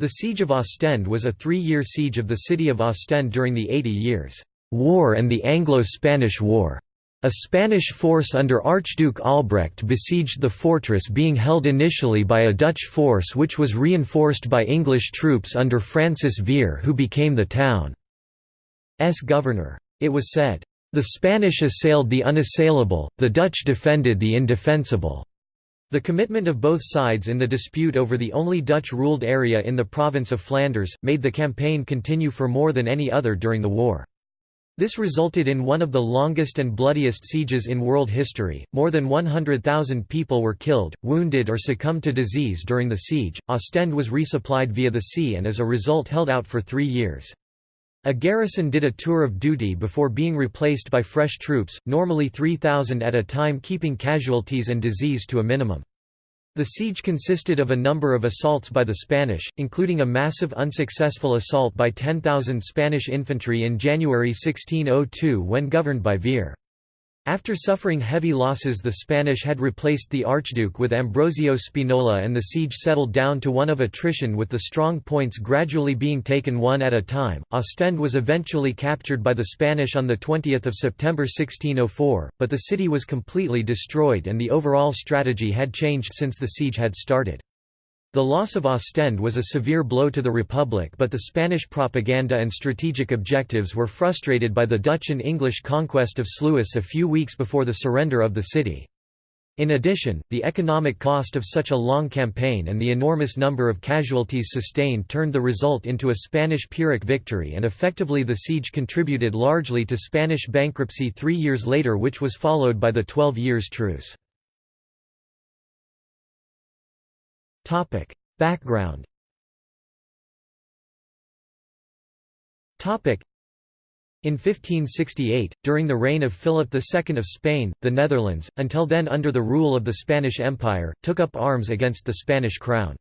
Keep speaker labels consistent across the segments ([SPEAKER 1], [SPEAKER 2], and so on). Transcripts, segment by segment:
[SPEAKER 1] The Siege of Ostend was a three-year siege of the city of Ostend during the Eighty Years' War and the Anglo-Spanish War. A Spanish force under Archduke Albrecht besieged the fortress being held initially by a Dutch force which was reinforced by English troops under Francis Vere who became the town's governor. It was said, "...the Spanish assailed the unassailable, the Dutch defended the indefensible." The commitment of both sides in the dispute over the only Dutch-ruled area in the province of Flanders, made the campaign continue for more than any other during the war. This resulted in one of the longest and bloodiest sieges in world history. More than 100,000 people were killed, wounded, or succumbed to disease during the siege. Ostend was resupplied via the sea and as a result held out for three years. A garrison did a tour of duty before being replaced by fresh troops, normally 3,000 at a time, keeping casualties and disease to a minimum. The siege consisted of a number of assaults by the Spanish, including a massive unsuccessful assault by 10,000 Spanish infantry in January 1602 when governed by Vere. After suffering heavy losses the Spanish had replaced the Archduke with Ambrosio Spinola and the siege settled down to one of attrition with the strong points gradually being taken one at a time. Ostend was eventually captured by the Spanish on 20 September 1604, but the city was completely destroyed and the overall strategy had changed since the siege had started. The loss of Ostend was a severe blow to the Republic but the Spanish propaganda and strategic objectives were frustrated by the Dutch and English conquest of Sluis a few weeks before the surrender of the city. In addition, the economic cost of such a long campaign and the enormous number of casualties sustained turned the result into a Spanish Pyrrhic victory and effectively the siege contributed largely to Spanish bankruptcy three years later which was followed by the Twelve Years' Truce. Topic: Background. Topic: in 1568, during the reign of Philip II of Spain, the Netherlands, until then under the rule of the Spanish Empire, took up arms against the Spanish crown.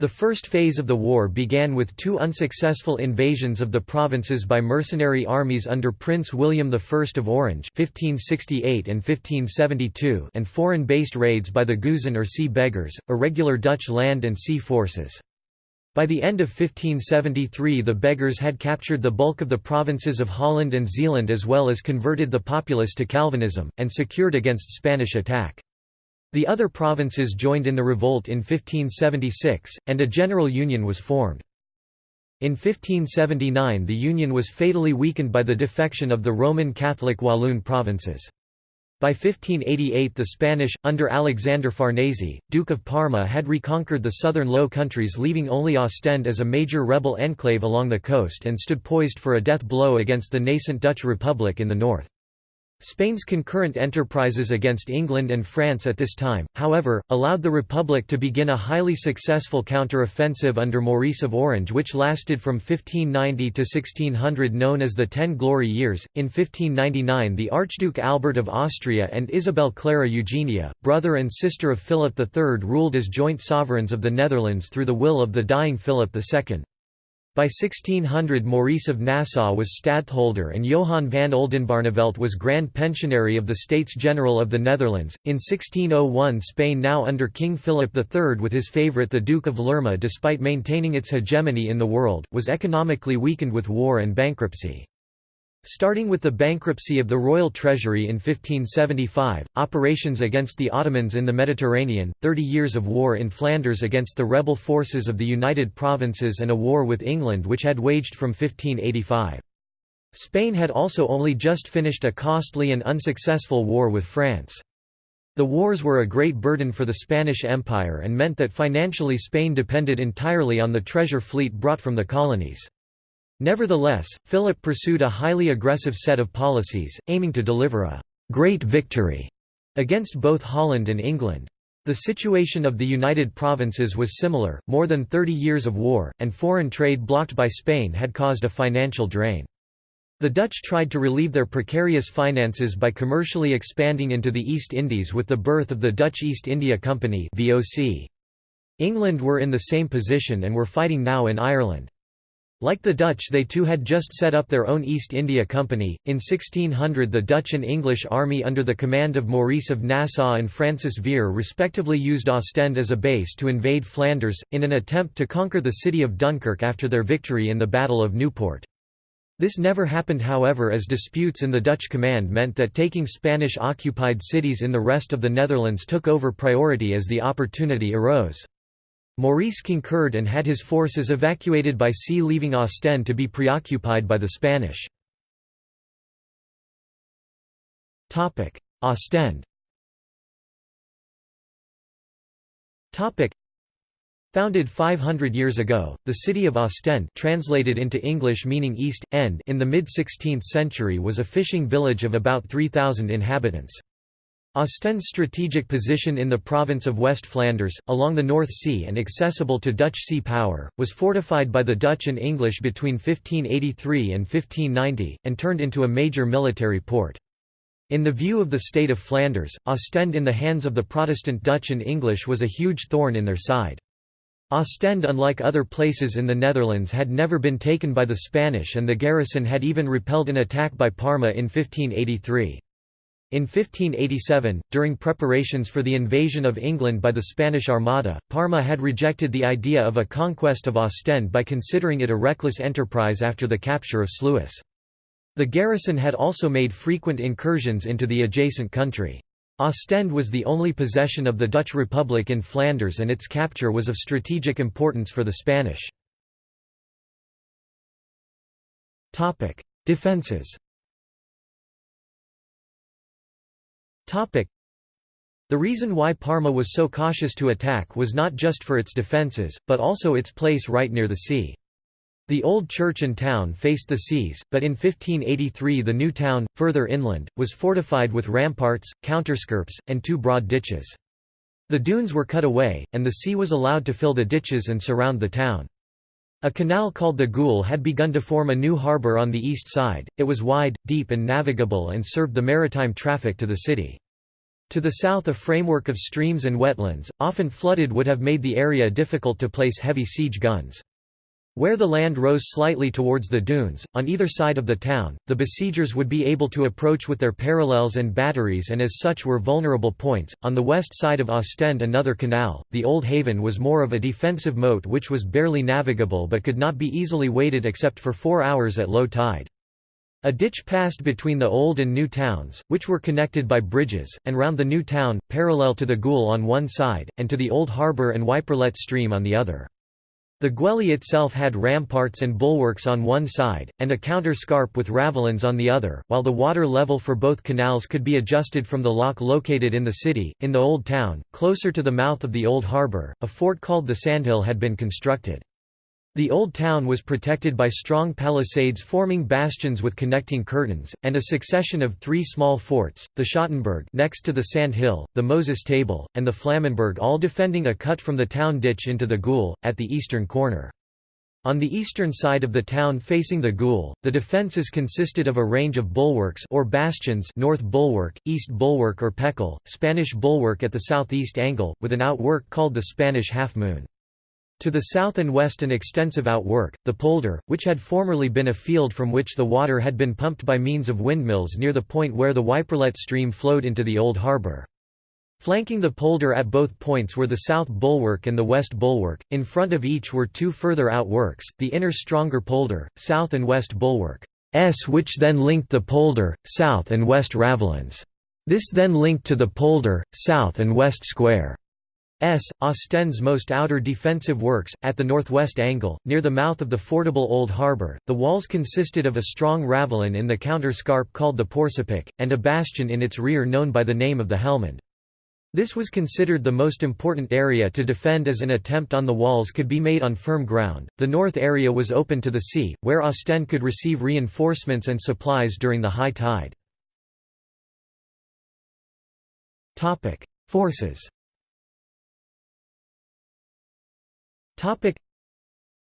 [SPEAKER 1] The first phase of the war began with two unsuccessful invasions of the provinces by mercenary armies under Prince William I of Orange 1568 and, 1572 and foreign-based raids by the Geuzen or Sea Beggars, irregular Dutch land and sea forces. By the end of 1573 the Beggars had captured the bulk of the provinces of Holland and Zeeland as well as converted the populace to Calvinism, and secured against Spanish attack. The other provinces joined in the revolt in 1576, and a general union was formed. In 1579 the union was fatally weakened by the defection of the Roman Catholic Walloon provinces. By 1588 the Spanish, under Alexander Farnese, Duke of Parma had reconquered the southern Low Countries leaving only Ostend as a major rebel enclave along the coast and stood poised for a death blow against the nascent Dutch Republic in the north. Spain's concurrent enterprises against England and France at this time, however, allowed the Republic to begin a highly successful counter-offensive under Maurice of Orange which lasted from 1590 to 1600 known as the Ten Glory Years. In 1599 the Archduke Albert of Austria and Isabel Clara Eugenia, brother and sister of Philip III ruled as joint sovereigns of the Netherlands through the will of the dying Philip II. By 1600 Maurice of Nassau was stadtholder and Johan van Oldenbarnevelt was Grand Pensionary of the States General of the Netherlands. In 1601 Spain now under King Philip III with his favourite the Duke of Lerma despite maintaining its hegemony in the world, was economically weakened with war and bankruptcy. Starting with the bankruptcy of the royal treasury in 1575, operations against the Ottomans in the Mediterranean, Thirty Years of War in Flanders against the rebel forces of the United Provinces and a war with England which had waged from 1585. Spain had also only just finished a costly and unsuccessful war with France. The wars were a great burden for the Spanish Empire and meant that financially Spain depended entirely on the treasure fleet brought from the colonies. Nevertheless, Philip pursued a highly aggressive set of policies, aiming to deliver a «great victory» against both Holland and England. The situation of the United Provinces was similar, more than 30 years of war, and foreign trade blocked by Spain had caused a financial drain. The Dutch tried to relieve their precarious finances by commercially expanding into the East Indies with the birth of the Dutch East India Company England were in the same position and were fighting now in Ireland. Like the Dutch they too had just set up their own East India Company. In 1600 the Dutch and English army under the command of Maurice of Nassau and Francis Vere respectively used Ostend as a base to invade Flanders, in an attempt to conquer the city of Dunkirk after their victory in the Battle of Newport. This never happened however as disputes in the Dutch command meant that taking Spanish-occupied cities in the rest of the Netherlands took over priority as the opportunity arose. Maurice concurred and had his forces evacuated by sea leaving Ostend to be preoccupied by the Spanish. Ostend Founded 500 years ago, the city of Ostend translated into English meaning East, End in the mid-16th century was a fishing village of about 3,000 inhabitants. Ostend's strategic position in the province of West Flanders, along the North Sea and accessible to Dutch sea power, was fortified by the Dutch and English between 1583 and 1590, and turned into a major military port. In the view of the state of Flanders, Ostend in the hands of the Protestant Dutch and English was a huge thorn in their side. Ostend unlike other places in the Netherlands had never been taken by the Spanish and the garrison had even repelled an attack by Parma in 1583. In 1587, during preparations for the invasion of England by the Spanish Armada, Parma had rejected the idea of a conquest of Ostend by considering it a reckless enterprise after the capture of Sluis. The garrison had also made frequent incursions into the adjacent country. Ostend was the only possession of the Dutch Republic in Flanders and its capture was of strategic importance for the Spanish. Defences the reason why Parma was so cautious to attack was not just for its defences, but also its place right near the sea. The old church and town faced the seas, but in 1583 the new town, further inland, was fortified with ramparts, counterscarps, and two broad ditches. The dunes were cut away, and the sea was allowed to fill the ditches and surround the town. A canal called the Goul had begun to form a new harbour on the east side, it was wide, deep and navigable and served the maritime traffic to the city. To the south a framework of streams and wetlands, often flooded would have made the area difficult to place heavy siege guns. Where the land rose slightly towards the dunes, on either side of the town, the besiegers would be able to approach with their parallels and batteries and as such were vulnerable points. On the west side of Ostend another canal, the Old Haven was more of a defensive moat which was barely navigable but could not be easily waded except for four hours at low tide. A ditch passed between the old and new towns, which were connected by bridges, and round the new town, parallel to the Goul on one side, and to the old harbour and Wiperlet stream on the other. The Gwelly itself had ramparts and bulwarks on one side, and a counter-scarp with ravelins on the other, while the water level for both canals could be adjusted from the lock located in the city. In the Old Town, closer to the mouth of the Old Harbour, a fort called the Sandhill had been constructed. The Old Town was protected by strong palisades forming bastions with connecting curtains, and a succession of three small forts, the Schottenberg next to the Sand Hill, the Moses Table, and the Flammenberg all defending a cut from the town ditch into the Goul, at the eastern corner. On the eastern side of the town facing the Goul, the defences consisted of a range of bulwarks or bastions North Bulwark, East Bulwark or Pekel, Spanish Bulwark at the southeast angle, with an outwork called the Spanish Half Moon. To the south and west an extensive outwork, the polder, which had formerly been a field from which the water had been pumped by means of windmills near the point where the Wyperlet stream flowed into the old harbour. Flanking the polder at both points were the south bulwark and the west bulwark, in front of each were two further outworks, the inner stronger polder, south and west bulwark, S which then linked the polder, south and west ravelins. This then linked to the polder, south and west square. S. Ostend's most outer defensive works, at the northwest angle, near the mouth of the fordable Old Harbour. The walls consisted of a strong ravelin in the counterscarp called the Porcespic, and a bastion in its rear known by the name of the Helmond. This was considered the most important area to defend as an attempt on the walls could be made on firm ground. The north area was open to the sea, where Ostend could receive reinforcements and supplies during the high tide. Forces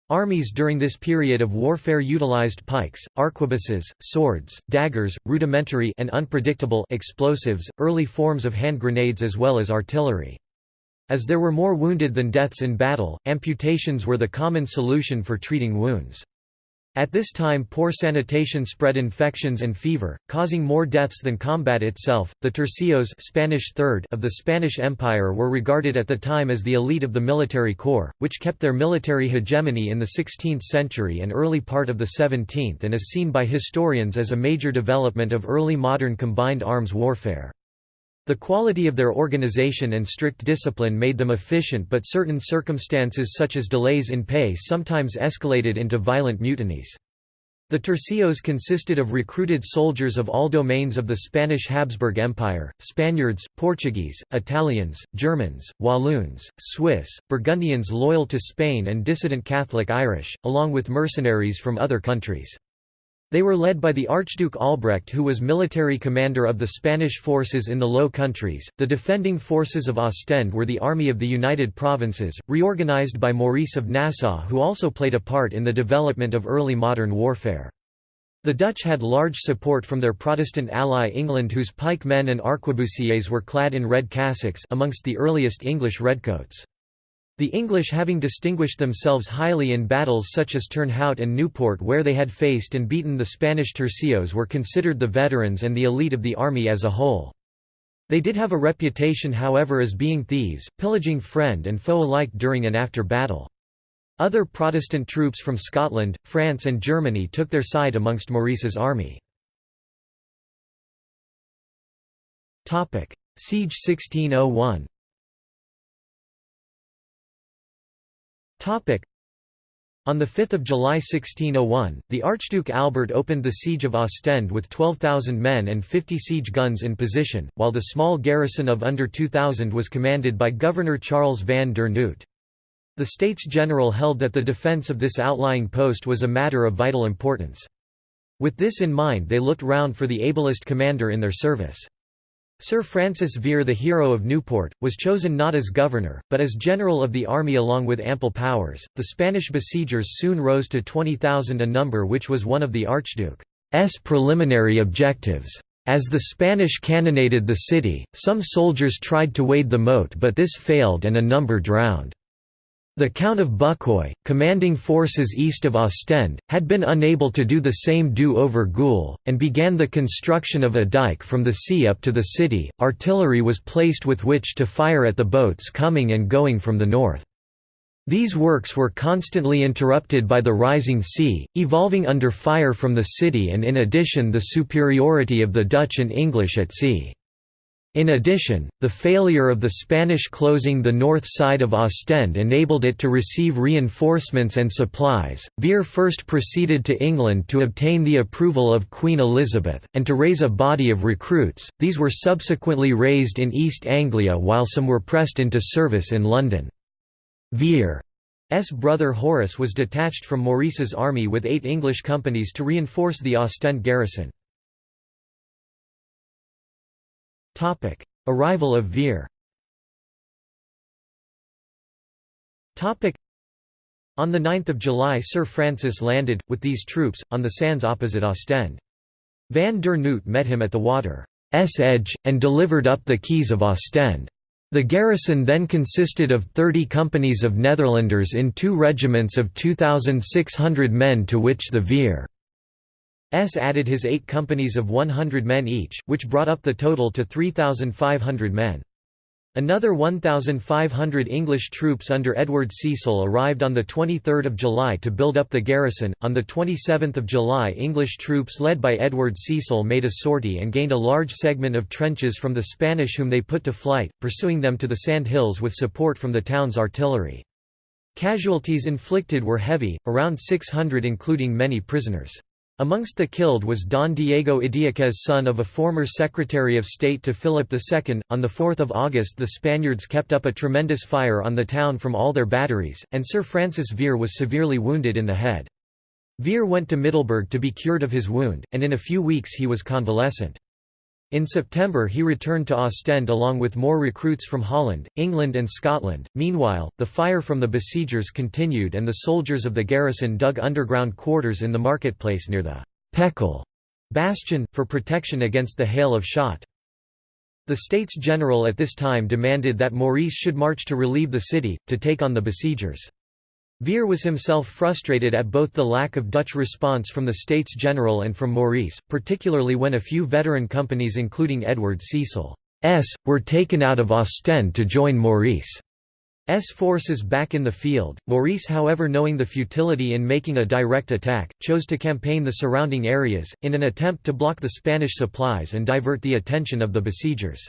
[SPEAKER 1] Armies during this period of warfare utilized pikes, arquebuses, swords, daggers, rudimentary and unpredictable explosives, early forms of hand grenades as well as artillery. As there were more wounded than deaths in battle, amputations were the common solution for treating wounds. At this time, poor sanitation spread infections and fever, causing more deaths than combat itself. The tercios Spanish third of the Spanish Empire were regarded at the time as the elite of the military corps, which kept their military hegemony in the 16th century and early part of the 17th and is seen by historians as a major development of early modern combined arms warfare. The quality of their organization and strict discipline made them efficient but certain circumstances such as delays in pay sometimes escalated into violent mutinies. The tercios consisted of recruited soldiers of all domains of the Spanish Habsburg Empire, Spaniards, Portuguese, Italians, Germans, Walloons, Swiss, Burgundians loyal to Spain and dissident Catholic Irish, along with mercenaries from other countries. They were led by the Archduke Albrecht who was military commander of the Spanish forces in the Low Countries. The defending forces of Ostend were the Army of the United Provinces, reorganized by Maurice of Nassau who also played a part in the development of early modern warfare. The Dutch had large support from their Protestant ally England whose pikemen and arquebusiers were clad in red cassocks amongst the earliest English redcoats. The English having distinguished themselves highly in battles such as Turnhout and Newport where they had faced and beaten the Spanish tercios were considered the veterans and the elite of the army as a whole. They did have a reputation however as being thieves, pillaging friend and foe alike during and after battle. Other Protestant troops from Scotland, France and Germany took their side amongst Maurice's army. Siege 1601 On 5 July 1601, the Archduke Albert opened the siege of Ostend with 12,000 men and 50 siege guns in position, while the small garrison of under 2,000 was commanded by Governor Charles van der Noot. The States General held that the defence of this outlying post was a matter of vital importance. With this in mind they looked round for the ablest commander in their service. Sir Francis Vere the hero of Newport, was chosen not as governor, but as general of the army along with ample powers. The Spanish besiegers soon rose to 20,000 a number which was one of the Archduke's preliminary objectives. As the Spanish cannonaded the city, some soldiers tried to wade the moat but this failed and a number drowned. The Count of Bucquoy, commanding forces east of Ostend, had been unable to do the same do over Goul, and began the construction of a dike from the sea up to the city. Artillery was placed with which to fire at the boats coming and going from the north. These works were constantly interrupted by the rising sea, evolving under fire from the city and in addition the superiority of the Dutch and English at sea. In addition, the failure of the Spanish closing the north side of Ostend enabled it to receive reinforcements and supplies. Vere first proceeded to England to obtain the approval of Queen Elizabeth, and to raise a body of recruits. These were subsequently raised in East Anglia while some were pressed into service in London. Vere's brother Horace was detached from Maurice's army with eight English companies to reinforce the Ostend garrison. Topic: Arrival of Vere. Topic: On 9 July Sir Francis landed, with these troops, on the sands opposite Ostend. Van der Noot met him at the water's edge, and delivered up the keys of Ostend. The garrison then consisted of 30 companies of Netherlanders in two regiments of 2,600 men to which the Vere S added his eight companies of 100 men each, which brought up the total to 3,500 men. Another 1,500 English troops under Edward Cecil arrived on 23 July to build up the garrison. On 27 July English troops led by Edward Cecil made a sortie and gained a large segment of trenches from the Spanish whom they put to flight, pursuing them to the sand hills with support from the town's artillery. Casualties inflicted were heavy, around 600 including many prisoners. Amongst the killed was Don Diego Idiaquez son of a former Secretary of State to Philip II. On 4 August the Spaniards kept up a tremendous fire on the town from all their batteries, and Sir Francis Vere was severely wounded in the head. Vere went to Middelburg to be cured of his wound, and in a few weeks he was convalescent. In September he returned to Ostend along with more recruits from Holland, England and Scotland. Meanwhile, the fire from the besiegers continued and the soldiers of the garrison dug underground quarters in the marketplace near the Pekel bastion, for protection against the hail of shot. The States General at this time demanded that Maurice should march to relieve the city, to take on the besiegers. Vere was himself frustrated at both the lack of Dutch response from the States General and from Maurice, particularly when a few veteran companies including Edward Cecil's were taken out of Ostend to join Maurice's forces back in the field. Maurice however knowing the futility in making a direct attack, chose to campaign the surrounding areas, in an attempt to block the Spanish supplies and divert the attention of the besiegers.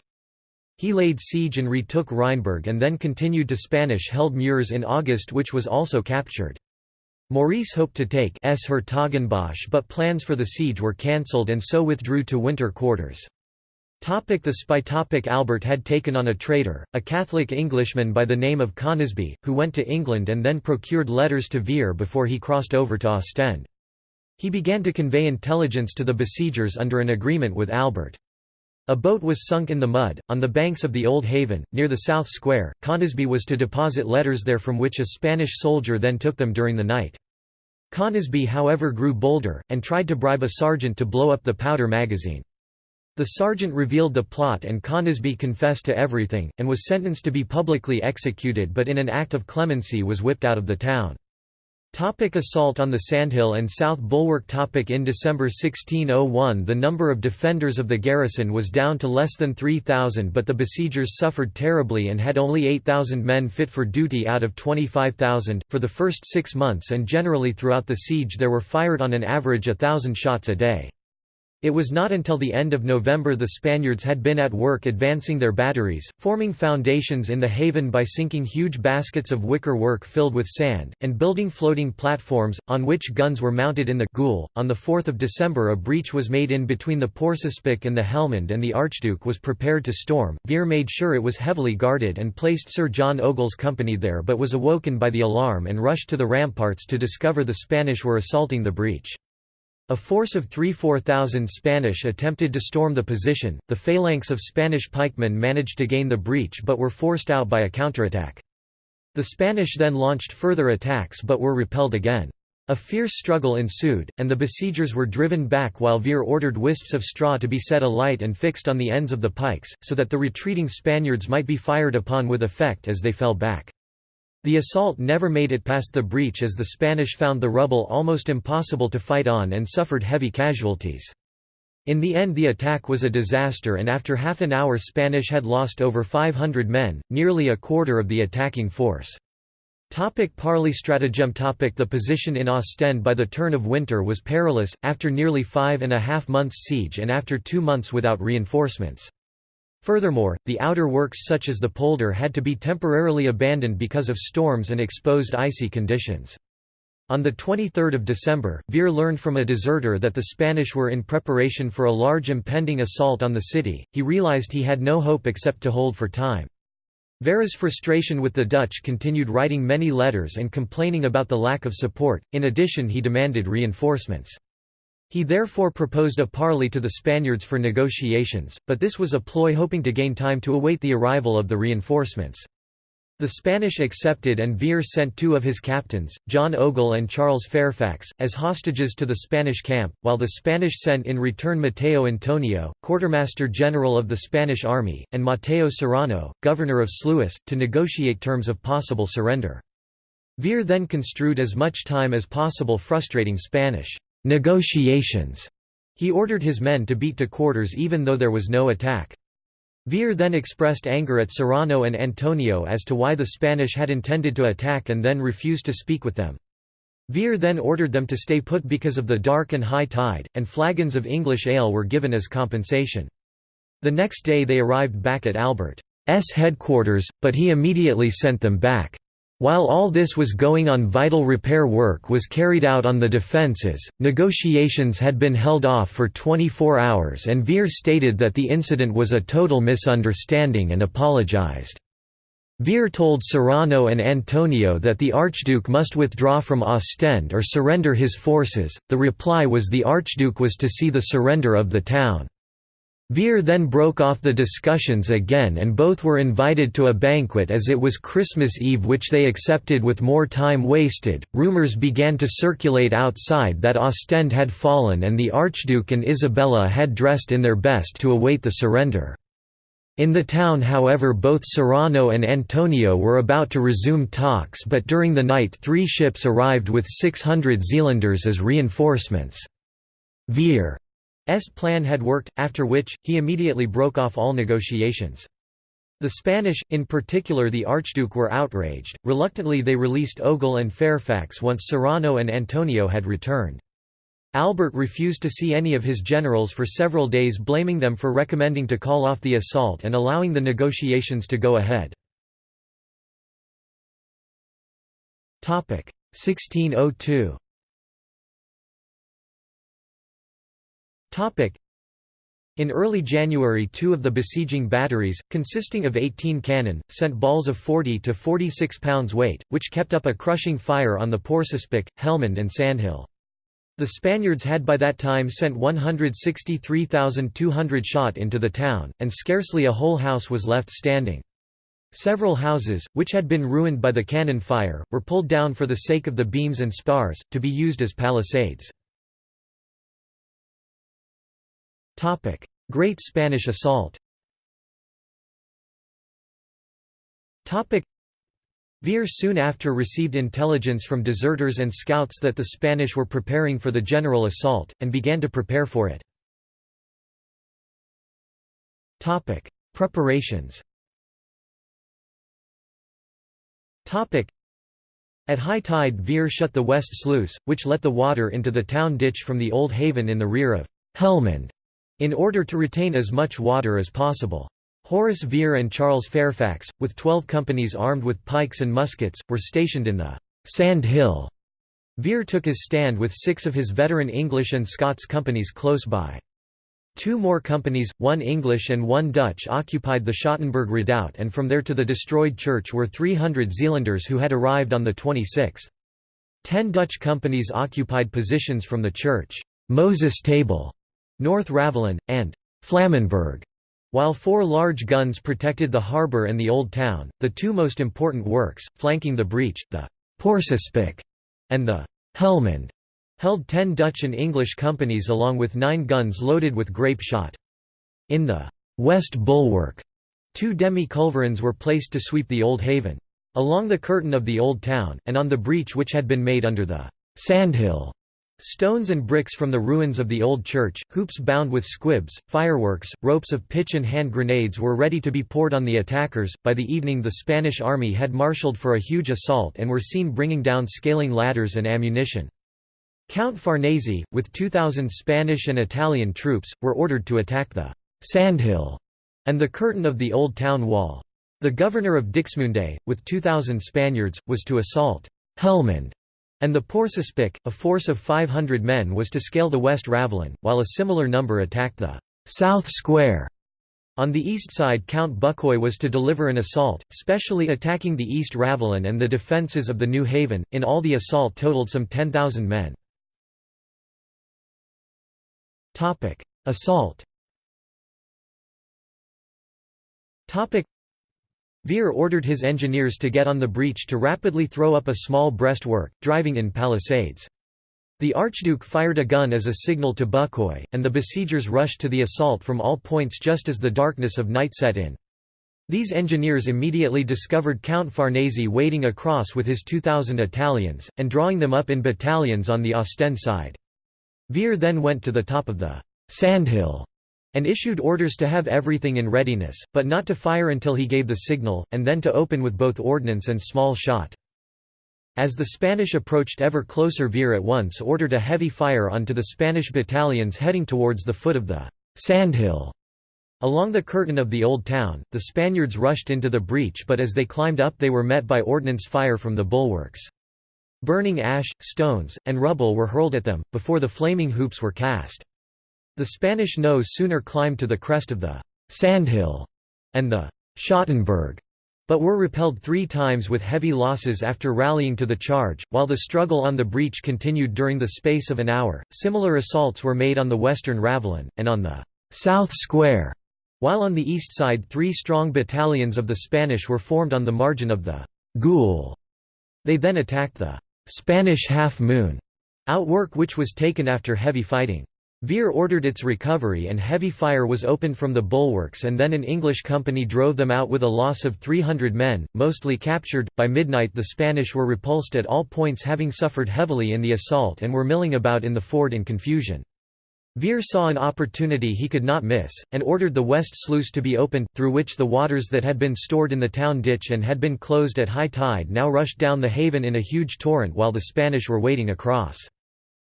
[SPEAKER 1] He laid siege and retook Rheinberg and then continued to Spanish-held Meurs in August which was also captured. Maurice hoped to take 's-Hertogenbosch but plans for the siege were cancelled and so withdrew to winter quarters. Topic the spy topic Albert had taken on a traitor, a Catholic Englishman by the name of Conisby, who went to England and then procured letters to Vere before he crossed over to Ostend. He began to convey intelligence to the besiegers under an agreement with Albert. A boat was sunk in the mud, on the banks of the Old Haven, near the South Square. Conisbee was to deposit letters there from which a Spanish soldier then took them during the night. Conisbee however grew bolder, and tried to bribe a sergeant to blow up the powder magazine. The sergeant revealed the plot and Conisbee confessed to everything, and was sentenced to be publicly executed but in an act of clemency was whipped out of the town. Topic assault on the Sandhill and South Bulwark topic In December 1601 the number of defenders of the garrison was down to less than 3,000 but the besiegers suffered terribly and had only 8,000 men fit for duty out of 25,000. For the first six months and generally throughout the siege there were fired on an average a thousand shots a day. It was not until the end of November the Spaniards had been at work advancing their batteries, forming foundations in the haven by sinking huge baskets of wicker work filled with sand, and building floating platforms, on which guns were mounted in the Goul. On 4 December a breach was made in between the Porcespic and the Helmond and the Archduke was prepared to storm. Vere made sure it was heavily guarded and placed Sir John Ogle's company there but was awoken by the alarm and rushed to the ramparts to discover the Spanish were assaulting the breach. A force of 3–4,000 Spanish attempted to storm the position, the phalanx of Spanish pikemen managed to gain the breach but were forced out by a counterattack. The Spanish then launched further attacks but were repelled again. A fierce struggle ensued, and the besiegers were driven back while Vere ordered wisps of straw to be set alight and fixed on the ends of the pikes, so that the retreating Spaniards might be fired upon with effect as they fell back. The assault never made it past the breach as the Spanish found the rubble almost impossible to fight on and suffered heavy casualties. In the end the attack was a disaster and after half an hour Spanish had lost over 500 men, nearly a quarter of the attacking force. Topic parley stratagem topic The position in Ostend by the turn of winter was perilous, after nearly five and a half months siege and after two months without reinforcements. Furthermore, the outer works such as the polder had to be temporarily abandoned because of storms and exposed icy conditions. On 23 December, Vere learned from a deserter that the Spanish were in preparation for a large impending assault on the city. He realized he had no hope except to hold for time. Vere's frustration with the Dutch continued writing many letters and complaining about the lack of support, in addition he demanded reinforcements. He therefore proposed a parley to the Spaniards for negotiations, but this was a ploy hoping to gain time to await the arrival of the reinforcements. The Spanish accepted and Vere sent two of his captains, John Ogle and Charles Fairfax, as hostages to the Spanish camp, while the Spanish sent in return Mateo Antonio, quartermaster general of the Spanish army, and Mateo Serrano, governor of Sluis, to negotiate terms of possible surrender. Vere then construed as much time as possible frustrating Spanish negotiations. He ordered his men to beat to quarters even though there was no attack. Vere then expressed anger at Serrano and Antonio as to why the Spanish had intended to attack and then refused to speak with them. Vere then ordered them to stay put because of the dark and high tide, and flagons of English ale were given as compensation. The next day they arrived back at Albert's headquarters, but he immediately sent them back. While all this was going on vital repair work was carried out on the defences, negotiations had been held off for 24 hours and Vere stated that the incident was a total misunderstanding and apologized. Vere told Serrano and Antonio that the Archduke must withdraw from Ostend or surrender his forces, the reply was the Archduke was to see the surrender of the town. Vere then broke off the discussions again and both were invited to a banquet as it was Christmas Eve which they accepted with more time wasted. Rumors began to circulate outside that Ostend had fallen and the Archduke and Isabella had dressed in their best to await the surrender. In the town however both Serrano and Antonio were about to resume talks but during the night three ships arrived with 600 Zealanders as reinforcements. Vere's plan had worked, after which, he immediately broke off all negotiations. The Spanish, in particular the Archduke were outraged, reluctantly they released Ogle and Fairfax once Serrano and Antonio had returned. Albert refused to see any of his generals for several days blaming them for recommending to call off the assault and allowing the negotiations to go ahead. 1602 in early January two of the besieging batteries, consisting of 18 cannon, sent balls of 40 to 46 pounds weight, which kept up a crushing fire on the Porcespic, Helmond and Sandhill. The Spaniards had by that time sent 163,200 shot into the town, and scarcely a whole house was left standing. Several houses, which had been ruined by the cannon fire, were pulled down for the sake of the beams and spars, to be used as palisades. Great Spanish Assault Topic: Vere soon after received intelligence from deserters and scouts that the Spanish were preparing for the general assault, and began to prepare for it. Topic: Preparations Topic: At high tide Vere shut the west sluice, which let the water into the town ditch from the old haven in the rear of Helmond, in order to retain as much water as possible. Horace Vere and Charles Fairfax, with twelve companies armed with pikes and muskets, were stationed in the Sand Hill. Vere took his stand with six of his veteran English and Scots companies close by. Two more companies, one English and one Dutch occupied the Schottenberg redoubt and from there to the destroyed church were 300 Zealanders who had arrived on the 26th. Ten Dutch companies occupied positions from the church, Moses Table, North Ravelin, and Flammenberg while four large guns protected the harbour and the Old Town, the two most important works, flanking the breach, the Porcespic and the Helmond, held ten Dutch and English companies along with nine guns loaded with grape shot. In the West Bulwark, two demi-culverins were placed to sweep the Old Haven. Along the curtain of the Old Town, and on the breach which had been made under the Sandhill Stones and bricks from the ruins of the old church, hoops bound with squibs, fireworks, ropes of pitch and hand grenades were ready to be poured on the attackers. By the evening, the Spanish army had marshaled for a huge assault and were seen bringing down scaling ladders and ammunition. Count Farnese, with 2,000 Spanish and Italian troops, were ordered to attack the Sandhill and the curtain of the old town wall. The governor of Dixmude, with 2,000 Spaniards, was to assault Helmond and the Porcespic, a force of 500 men was to scale the West Ravelin, while a similar number attacked the South Square. On the east side Count Bucquoy was to deliver an assault, specially attacking the East Ravelin and the defences of the New Haven, in all the assault totaled some 10,000 men. Assault Vere ordered his engineers to get on the breach to rapidly throw up a small breastwork, driving in palisades. The Archduke fired a gun as a signal to Bucquoy, and the besiegers rushed to the assault from all points just as the darkness of night set in. These engineers immediately discovered Count Farnese wading across with his 2,000 Italians, and drawing them up in battalions on the Ostend side. Vere then went to the top of the Sandhill and issued orders to have everything in readiness, but not to fire until he gave the signal, and then to open with both ordnance and small shot. As the Spanish approached ever closer Vere at once ordered a heavy fire onto the Spanish battalions heading towards the foot of the Sandhill. Along the curtain of the Old Town, the Spaniards rushed into the breach but as they climbed up they were met by ordnance fire from the bulwarks. Burning ash, stones, and rubble were hurled at them, before the flaming hoops were cast. The Spanish no sooner climbed to the crest of the Sandhill and the Schottenberg, but were repelled three times with heavy losses after rallying to the charge. While the struggle on the breach continued during the space of an hour, similar assaults were made on the western Ravelin, and on the South Square, while on the east side three strong battalions of the Spanish were formed on the margin of the Goul. They then attacked the Spanish Half Moon outwork which was taken after heavy fighting. Vere ordered its recovery and heavy fire was opened from the bulwarks and then an English company drove them out with a loss of 300 men, mostly captured. By midnight the Spanish were repulsed at all points having suffered heavily in the assault and were milling about in the fort in confusion. Vere saw an opportunity he could not miss, and ordered the west sluice to be opened, through which the waters that had been stored in the town ditch and had been closed at high tide now rushed down the haven in a huge torrent while the Spanish were wading across.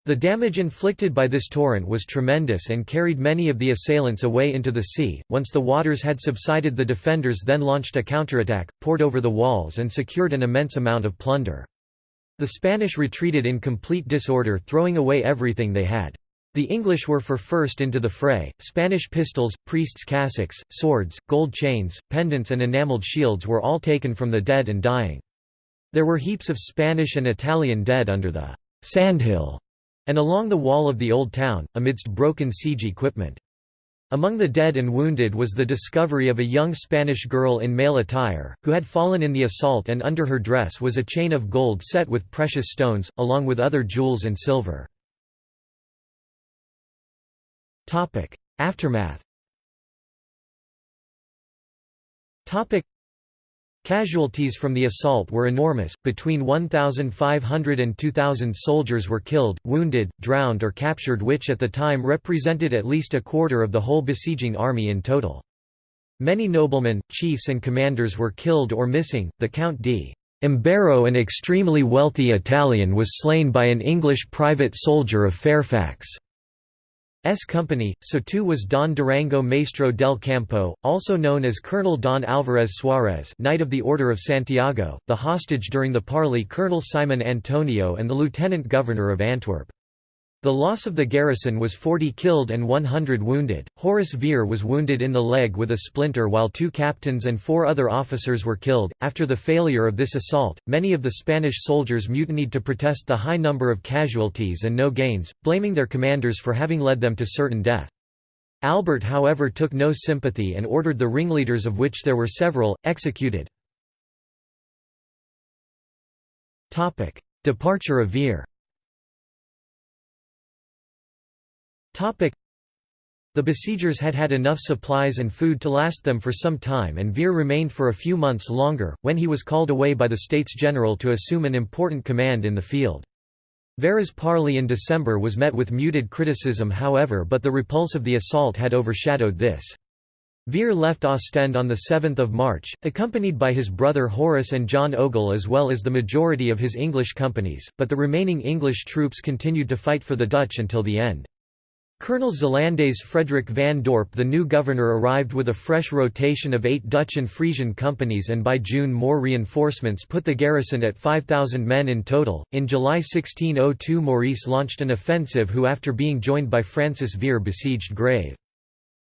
[SPEAKER 1] The damage inflicted by this torrent was tremendous and carried many of the assailants away into the sea. Once the waters had subsided, the defenders then launched a counterattack, poured over the walls, and secured an immense amount of plunder. The Spanish retreated in complete disorder, throwing away everything they had. The English were for first into the fray. Spanish pistols, priests' cassocks, swords, gold chains, pendants, and enameled shields were all taken from the dead and dying. There were heaps of Spanish and Italian dead under the sandhill and along the wall of the old town, amidst broken siege equipment. Among the dead and wounded was the discovery of a young Spanish girl in male attire, who had fallen in the assault and under her dress was a chain of gold set with precious stones, along with other jewels and silver. Aftermath Casualties from the assault were enormous, between 1,500 and 2,000 soldiers were killed, wounded, drowned or captured which at the time represented at least a quarter of the whole besieging army in total. Many noblemen, chiefs and commanders were killed or missing, the Count d. Imbero an extremely wealthy Italian was slain by an English private soldier of Fairfax. S company, so too was Don Durango Maestro del Campo, also known as Colonel Don Alvarez Suarez Knight of the Order of Santiago, the hostage during the parley Colonel Simon Antonio and the Lieutenant Governor of Antwerp. The loss of the garrison was 40 killed and 100 wounded. Horace Vere was wounded in the leg with a splinter while two captains and four other officers were killed. After the failure of this assault, many of the Spanish soldiers mutinied to protest the high number of casualties and no gains, blaming their commanders for having led them to certain death. Albert however took no sympathy and ordered the ringleaders of which there were several, executed. Departure of Vere The besiegers had had enough supplies and food to last them for some time and Vere remained for a few months longer, when he was called away by the States General to assume an important command in the field. Vere's parley in December was met with muted criticism however but the repulse of the assault had overshadowed this. Vere left Ostend on 7 March, accompanied by his brother Horace and John Ogle as well as the majority of his English companies, but the remaining English troops continued to fight for the Dutch until the end. Colonel Zeelandaise Frederick van Dorp the new governor arrived with a fresh rotation of eight Dutch and Frisian companies and by June more reinforcements put the garrison at 5,000 men in total. In July 1602 Maurice launched an offensive who after being joined by Francis Vere besieged Grave.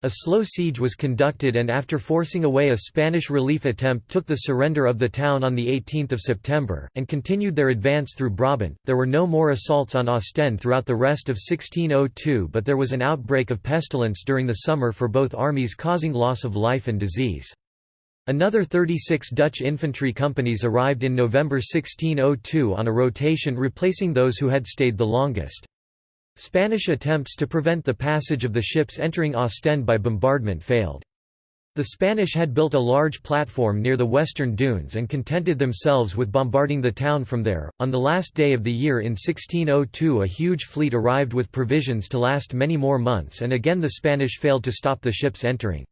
[SPEAKER 1] A slow siege was conducted and after forcing away a Spanish relief attempt took the surrender of the town on 18 September, and continued their advance through Brabant. There were no more assaults on Ostend throughout the rest of 1602 but there was an outbreak of pestilence during the summer for both armies causing loss of life and disease. Another 36 Dutch infantry companies arrived in November 1602 on a rotation replacing those who had stayed the longest. Spanish attempts to prevent the passage of the ships entering Ostend by bombardment failed. The Spanish had built a large platform near the western dunes and contented themselves with bombarding the town from there. On the last day of the year in 1602, a huge fleet arrived with provisions to last many more months, and again the Spanish failed to stop the ships entering.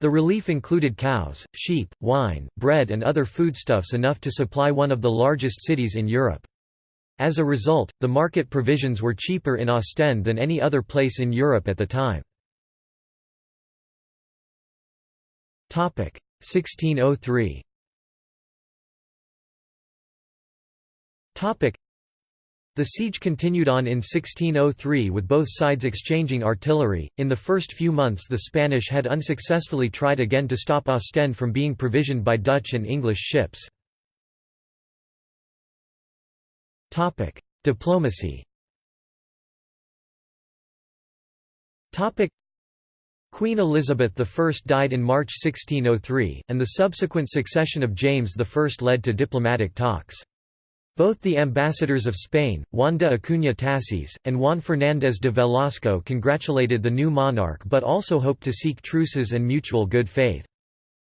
[SPEAKER 1] The relief included cows, sheep, wine, bread, and other foodstuffs enough to supply one of the largest cities in Europe. As a result, the market provisions were cheaper in Ostend than any other place in Europe at the time. 1603 the siege continued on in 1603 with both sides exchanging artillery. In the first few months, the Spanish had unsuccessfully tried again to stop Ostend from being provisioned by Dutch and English ships. Topic: Diplomacy. Topic: Queen Elizabeth I died in March 1603, and the subsequent succession of James I led to diplomatic talks. Both the ambassadors of Spain, Juan de Acuña Tassis, and Juan Fernández de Velasco congratulated the new monarch but also hoped to seek truces and mutual good faith.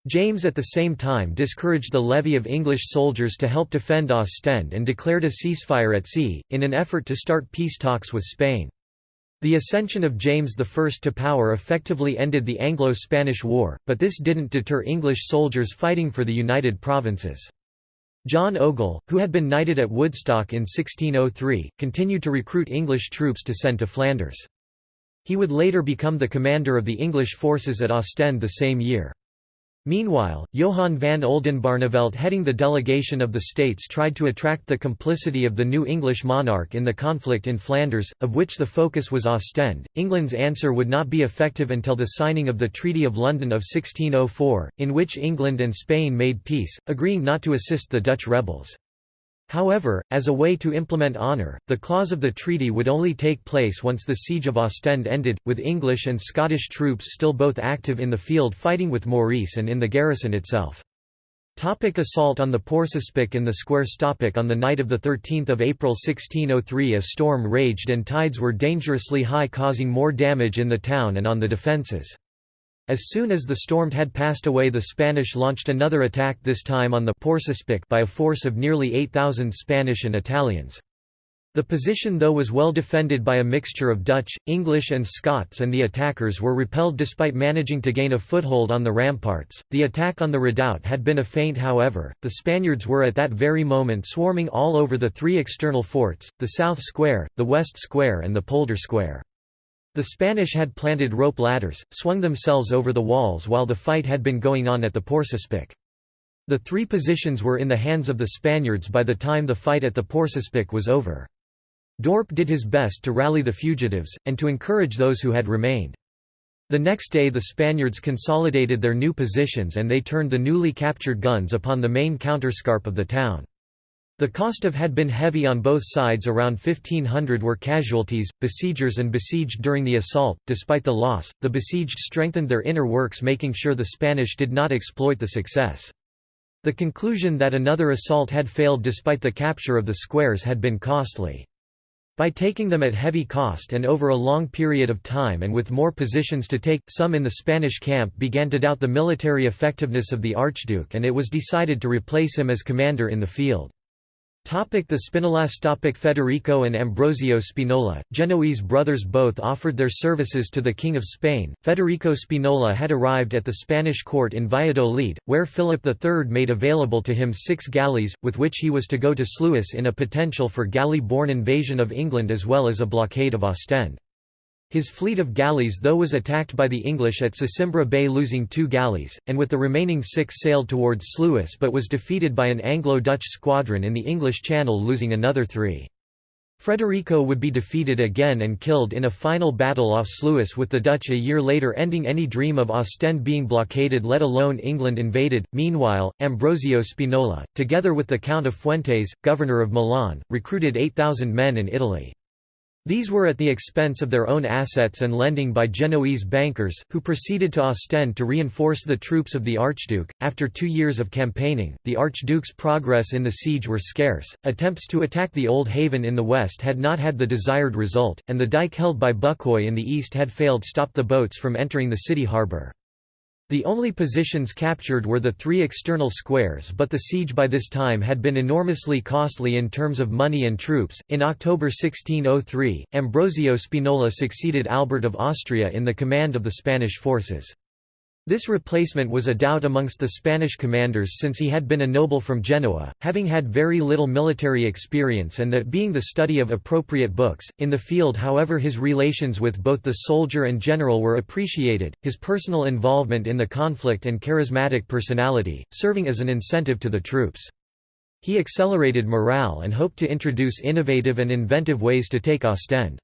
[SPEAKER 1] James at the same time discouraged the levy of English soldiers to help defend Ostend and declared a ceasefire at sea, in an effort to start peace talks with Spain. The ascension of James I to power effectively ended the Anglo-Spanish War, but this didn't deter English soldiers fighting for the United Provinces. John Ogle, who had been knighted at Woodstock in 1603, continued to recruit English troops to send to Flanders. He would later become the commander of the English forces at Ostend the same year. Meanwhile, Johann van Oldenbarnevelt heading the delegation of the states tried to attract the complicity of the new English monarch in the conflict in Flanders, of which the focus was Ostend. England's answer would not be effective until the signing of the Treaty of London of 1604, in which England and Spain made peace, agreeing not to assist the Dutch rebels. However, as a way to implement honour, the clause of the treaty would only take place once the siege of Ostend ended, with English and Scottish troops still both active in the field fighting with Maurice and in the garrison itself. Topic assault on the Porcespic and the Square Stoppic On the night of 13 April 1603 a storm raged and tides were dangerously high causing more damage in the town and on the defences. As soon as the storm had passed away the Spanish launched another attack this time on the Porcespic by a force of nearly 8,000 Spanish and Italians. The position though was well defended by a mixture of Dutch, English and Scots and the attackers were repelled despite managing to gain a foothold on the ramparts. The attack on the redoubt had been a feint however, the Spaniards were at that very moment swarming all over the three external forts, the South Square, the West Square and the Polder Square. The Spanish had planted rope ladders, swung themselves over the walls while the fight had been going on at the Porcespic. The three positions were in the hands of the Spaniards by the time the fight at the Porcespic was over. Dorp did his best to rally the fugitives, and to encourage those who had remained. The next day the Spaniards consolidated their new positions and they turned the newly captured guns upon the main counterscarp of the town. The cost of had been heavy on both sides around 1500 were casualties, besiegers and besieged during the assault. Despite the loss, the besieged strengthened their inner works making sure the Spanish did not exploit the success. The conclusion that another assault had failed despite the capture of the squares had been costly. By taking them at heavy cost and over a long period of time and with more positions to take, some in the Spanish camp began to doubt the military effectiveness of the Archduke and it was decided to replace him as commander in the field. The Spinola's topic Federico and Ambrosio Spinola, Genoese brothers both offered their services to the King of Spain. Federico Spinola had arrived at the Spanish court in Valladolid, where Philip III made available to him six galleys, with which he was to go to Sluis in a potential for galley-borne invasion of England as well as a blockade of Ostend. His fleet of galleys though was attacked by the English at Sesimbra Bay losing two galleys, and with the remaining six sailed towards Sluis but was defeated by an Anglo-Dutch squadron in the English Channel losing another three. Frederico would be defeated again and killed in a final battle off Sluis with the Dutch a year later ending any dream of Ostend being blockaded let alone England invaded. Meanwhile, Ambrosio Spinola, together with the Count of Fuentes, governor of Milan, recruited 8,000 men in Italy. These were at the expense of their own assets and lending by Genoese bankers, who proceeded to Ostend to reinforce the troops of the Archduke. After two years of campaigning, the Archduke's progress in the siege were scarce. Attempts to attack the Old Haven in the west had not had the desired result, and the dike held by Bucquoy in the east had failed to stop the boats from entering the city harbour. The only positions captured were the three external squares, but the siege by this time had been enormously costly in terms of money and troops. In October 1603, Ambrosio Spinola succeeded Albert of Austria in the command of the Spanish forces. This replacement was a doubt amongst the Spanish commanders since he had been a noble from Genoa, having had very little military experience and that being the study of appropriate books. In the field, however, his relations with both the soldier and general were appreciated, his personal involvement in the conflict and charismatic personality, serving as an incentive to the troops. He accelerated morale and hoped to introduce innovative and inventive ways to take Ostend.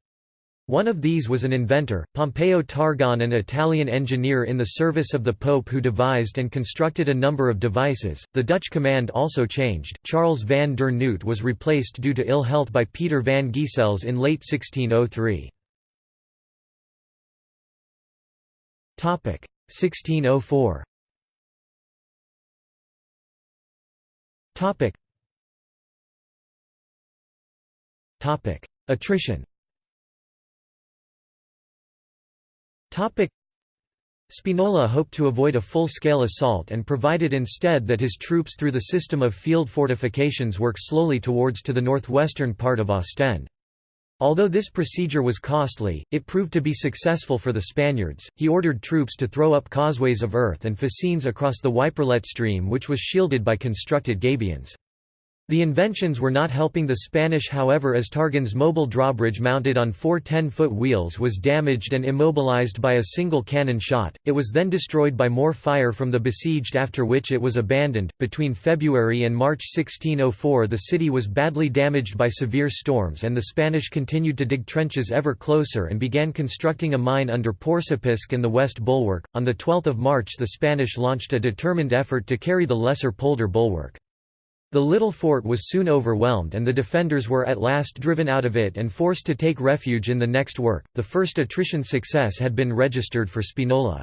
[SPEAKER 1] One of these was an inventor, Pompeo Targone an Italian engineer in the service of the Pope who devised and constructed a number of devices. The Dutch command also changed. Charles van der Noot was replaced due to ill health by Peter van Giesels in late 1603. Topic 1604. Topic Attrition Spinola hoped to avoid a full-scale assault and provided instead that his troops through the system of field fortifications work slowly towards to the northwestern part of Ostend. Although this procedure was costly, it proved to be successful for the Spaniards. He ordered troops to throw up causeways of earth and fascines across the Wiperlet stream which was shielded by constructed gabions. The inventions were not helping the Spanish however as Targone's mobile drawbridge mounted on four 10-foot wheels was damaged and immobilized by a single cannon shot, it was then destroyed by more fire from the besieged after which it was abandoned. Between February and March 1604 the city was badly damaged by severe storms and the Spanish continued to dig trenches ever closer and began constructing a mine under Porcespic and the west bulwark. On 12 March the Spanish launched a determined effort to carry the lesser polder bulwark. The little fort was soon overwhelmed and the defenders were at last driven out of it and forced to take refuge in the next work. The first attrition success had been registered for Spinola.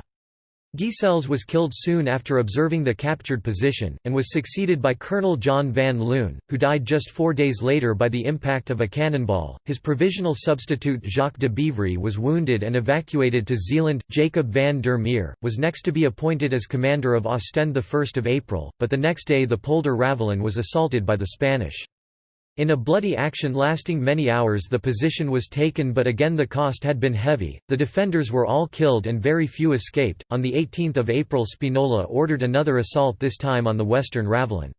[SPEAKER 1] Guisels was killed soon after observing the captured position, and was succeeded by Colonel John van Loon, who died just four days later by the impact of a cannonball. His provisional substitute Jacques de Beivry was wounded and evacuated to Zeeland. Jacob van der Meer was next to be appointed as commander of Ostend 1 April, but the next day the Polder Ravelin was assaulted by the Spanish. In a bloody action lasting many hours the position was taken but again the cost had been heavy, the defenders were all killed and very few escaped. On 18 April Spinola ordered another assault this time on the western Ravelin.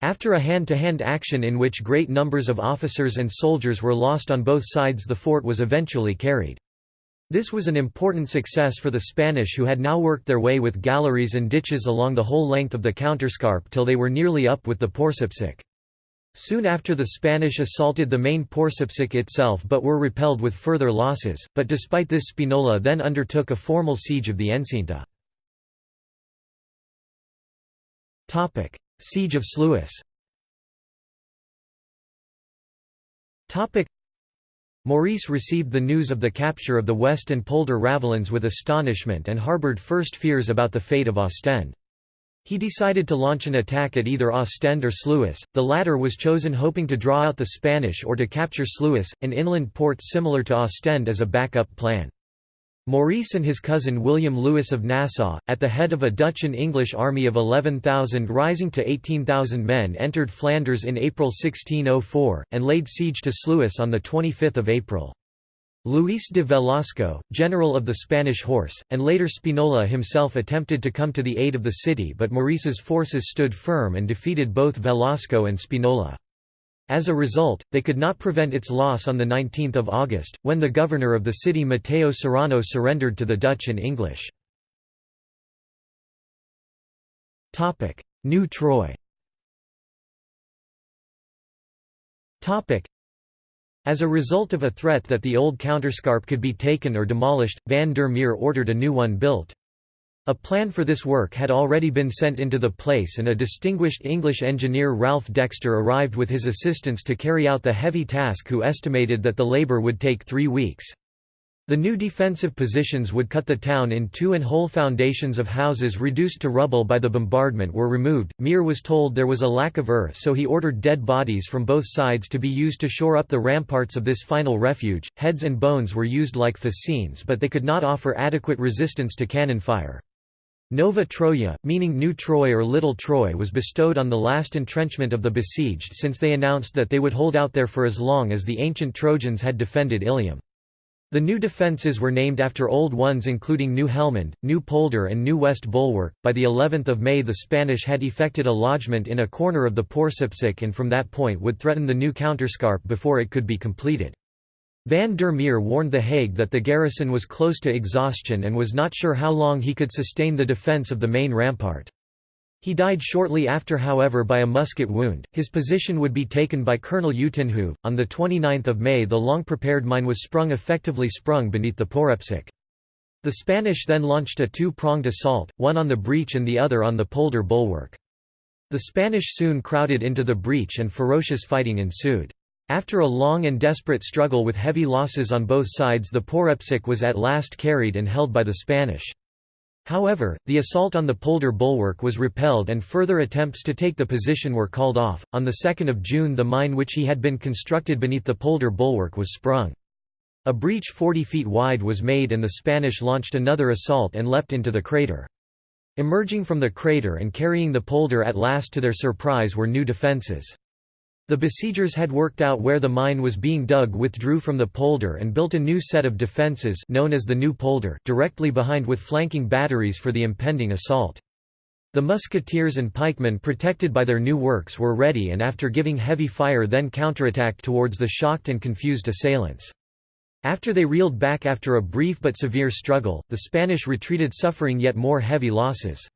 [SPEAKER 1] After a hand-to-hand -hand action in which great numbers of officers and soldiers were lost on both sides the fort was eventually carried. This was an important success for the Spanish who had now worked their way with galleries and ditches along the whole length of the counterscarp till they were nearly up with the Porcespic. Soon after the Spanish assaulted the main Porcespic itself but were repelled with further losses, but despite this Spinola then undertook a formal siege of the Enceinte. siege of Sluis Maurice received the news of the capture of the West and Polder Ravelins with astonishment and harboured first fears about the fate of Ostend. He decided to launch an attack at either Ostend or Sluis, the latter was chosen hoping to draw out the Spanish or to capture Sluis, an inland port similar to Ostend as a backup plan. Maurice and his cousin William Lewis of Nassau, at the head of a Dutch and English army of 11,000 rising to 18,000 men entered Flanders in April 1604, and laid siege to Sluis on 25 April. Luis de Velasco, general of the Spanish horse, and later Spinola himself attempted to come to the aid of the city but Maurice's forces stood firm and defeated both Velasco and Spinola. As a result, they could not prevent its loss on 19 August, when the governor of the city Mateo Serrano surrendered to the Dutch and English. New Troy as a result of a threat that the old counterscarp could be taken or demolished, van der Meer ordered a new one built. A plan for this work had already been sent into the place and a distinguished English engineer Ralph Dexter arrived with his assistants to carry out the heavy task who estimated that the labour would take three weeks. The new defensive positions would cut the town in two and whole foundations of houses reduced to rubble by the bombardment were removed. Meer was told there was a lack of earth so he ordered dead bodies from both sides to be used to shore up the ramparts of this final refuge. Heads and bones were used like fascines but they could not offer adequate resistance to cannon fire. Nova Troia, meaning New Troy or Little Troy was bestowed on the last entrenchment of the besieged since they announced that they would hold out there for as long as the ancient Trojans had defended Ilium. The new defences were named after old ones including New Helmond, New Polder and New West Bulwark. By the 11th of May the Spanish had effected a lodgment in a corner of the Porcespic and from that point would threaten the new counterscarp before it could be completed. Van der Meer warned The Hague that the garrison was close to exhaustion and was not sure how long he could sustain the defence of the main rampart. He died shortly after however by a musket wound. His position would be taken by Colonel Utenhove. On the 29th of May the long-prepared mine was sprung effectively sprung beneath the Porcespic. The Spanish then launched a two-pronged assault, one on the breach and the other on the polder bulwark. The Spanish soon crowded into the breach and ferocious fighting ensued. After a long and desperate struggle with heavy losses on both sides the Porcespic was at last carried and held by the Spanish. However, the assault on the polder bulwark was repelled and further attempts to take the position were called off. On the 2nd of June, the mine which he had been constructed beneath the polder bulwark was sprung. A breach 40 feet wide was made and the Spanish launched another assault and leapt into the crater. Emerging from the crater and carrying the polder at last to their surprise were new defences. The besiegers had worked out where the mine was being dug withdrew from the polder and built a new set of defences known as the New Polder directly behind with flanking batteries for the impending assault. The musketeers and pikemen protected by their new works were ready and after giving heavy fire then counterattacked towards the shocked and confused assailants. After they reeled back after a brief but severe struggle, the Spanish retreated suffering yet more heavy losses.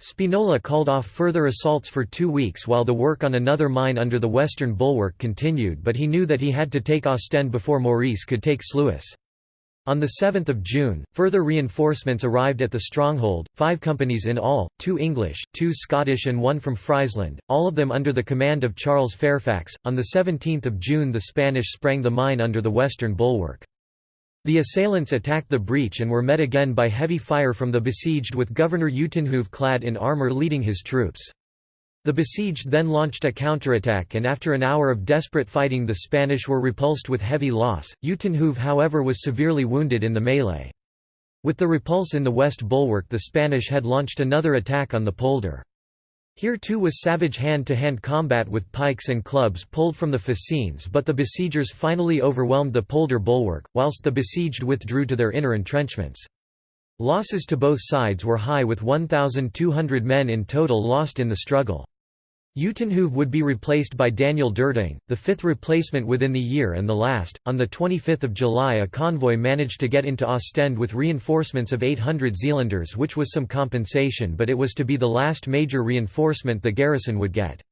[SPEAKER 1] Spinola called off further assaults for two weeks while the work on another mine under the western bulwark continued but he knew that he had to take Ostend before Maurice could take Sluis. On 7 June, further reinforcements arrived at the stronghold, five companies in all, two English, two Scottish and one from Friesland, all of them under the command of Charles Fairfax. On 17 June the Spanish sprang the mine under the western bulwark. The assailants attacked the breach and were met again by heavy fire from the besieged with Governor Utenhove clad in armour leading his troops. The besieged then launched a counterattack and after an hour of desperate fighting the Spanish were repulsed with heavy loss. Utenhove however was severely wounded in the melee. With the repulse in the west bulwark the Spanish had launched another attack on the polder. Here too was savage hand-to-hand -hand combat with pikes and clubs pulled from the fascines but the besiegers finally overwhelmed the polder bulwark, whilst the besieged withdrew to their inner entrenchments. Losses to both sides were high with 1,200 men in total lost in the struggle. Utenhove would be replaced by Daniel Dertting, the fifth replacement within the year and the last. On 25 July, a convoy managed to get into Ostend with reinforcements of 800 Zealanders, which was some compensation, but it was to be the last major reinforcement the garrison would get.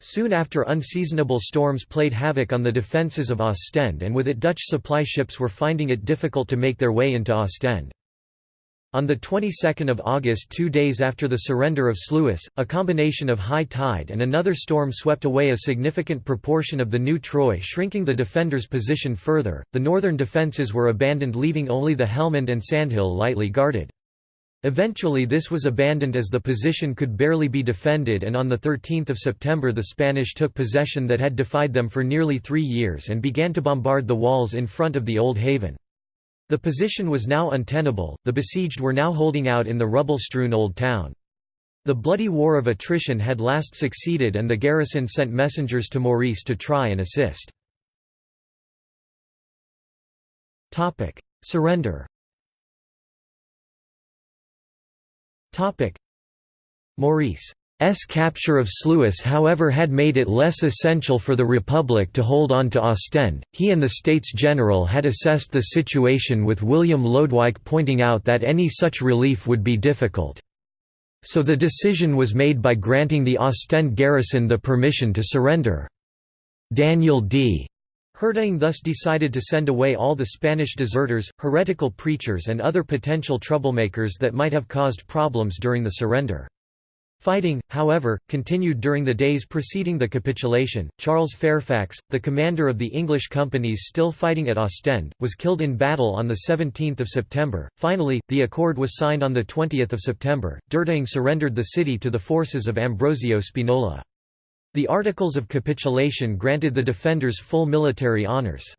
[SPEAKER 1] Soon after unseasonable storms played havoc on the defences of Ostend and with it Dutch supply ships were finding it difficult to make their way into Ostend. On the 22nd of August two days after the surrender of Sluis, a combination of high tide and another storm swept away a significant proportion of the new Troy shrinking the defenders' position further, the northern defences were abandoned leaving only the Helmond and Sandhill lightly guarded. Eventually this was abandoned as the position could barely be defended and on 13 September the Spanish took possession that had defied them for nearly three years and began to bombard the walls in front of the Old Haven. The position was now untenable, the besieged were now holding out in the rubble-strewn old town. The bloody war of attrition had last succeeded and the garrison sent messengers to Maurice to try and assist. Surrender Maurice S capture of Sluis however had made it less essential for the Republic to hold on to Ostend, he and the States General had assessed the situation with William Lodewijk pointing out that any such relief would be difficult. So the decision was made by granting the Ostend garrison the permission to surrender. Daniel de Hertaing thus decided to send away all the Spanish deserters, heretical preachers and other potential troublemakers that might have caused problems during the surrender. Fighting, however, continued during the days preceding the capitulation. Charles Fairfax, the commander of the English companies still fighting at Ostend, was killed in battle on 17 September. Finally, the accord was signed on 20 September. Dertting surrendered the city to the forces of Ambrosio Spinola. The Articles of Capitulation granted the defenders full military honours.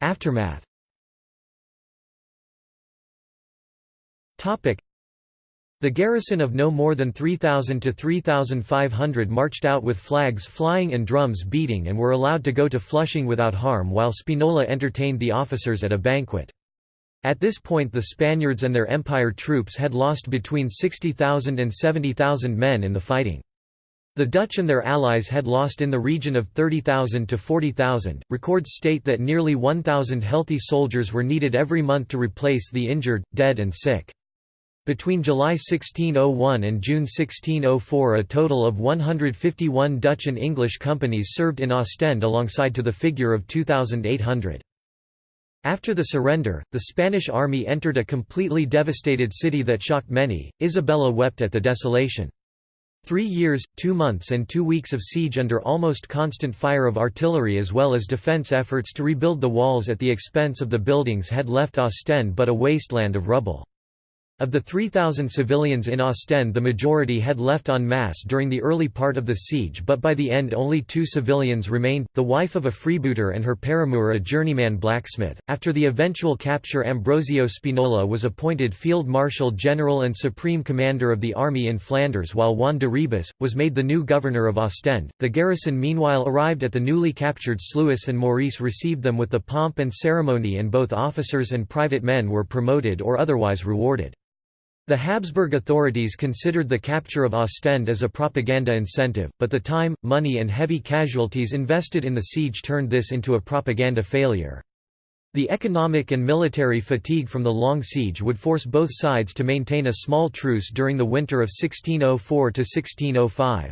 [SPEAKER 1] Aftermath The garrison of no more than 3,000 to 3,500 marched out with flags flying and drums beating and were allowed to go to Flushing without harm while Spinola entertained the officers at a banquet. At this point the Spaniards and their empire troops had lost between 60,000 and 70,000 men in the fighting. The Dutch and their allies had lost in the region of 30,000 to 40,000. Records state that nearly 1,000 healthy soldiers were needed every month to replace the injured, dead, and sick. Between July 1601 and June 1604 a total of 151 Dutch and English companies served in Ostend alongside to the figure of 2,800. After the surrender, the Spanish army entered a completely devastated city that shocked many. Isabella wept at the desolation. Three years, two months and two weeks of siege under almost constant fire of artillery as well as defense efforts to rebuild the walls at the expense of the buildings had left Ostend but a wasteland of rubble. Of the 3,000 civilians in Ostend the majority had left en masse during the early part of the siege but by the end only two civilians remained, the wife of a freebooter and her paramour a journeyman blacksmith. After the eventual capture Ambrosio Spinola was appointed Field Marshal General and Supreme Commander of the army in Flanders while Juan de Ribas, was made the new governor of Ostend. The garrison meanwhile arrived at the newly captured Sluis and Maurice received them with the pomp and ceremony and both officers and private men were promoted or otherwise rewarded. The Habsburg authorities considered the capture of Ostend as a propaganda incentive, but the time, money and heavy casualties invested in the siege turned this into a propaganda failure. The economic and military fatigue from the long siege would force both sides to maintain a small truce during the winter of 1604–1605.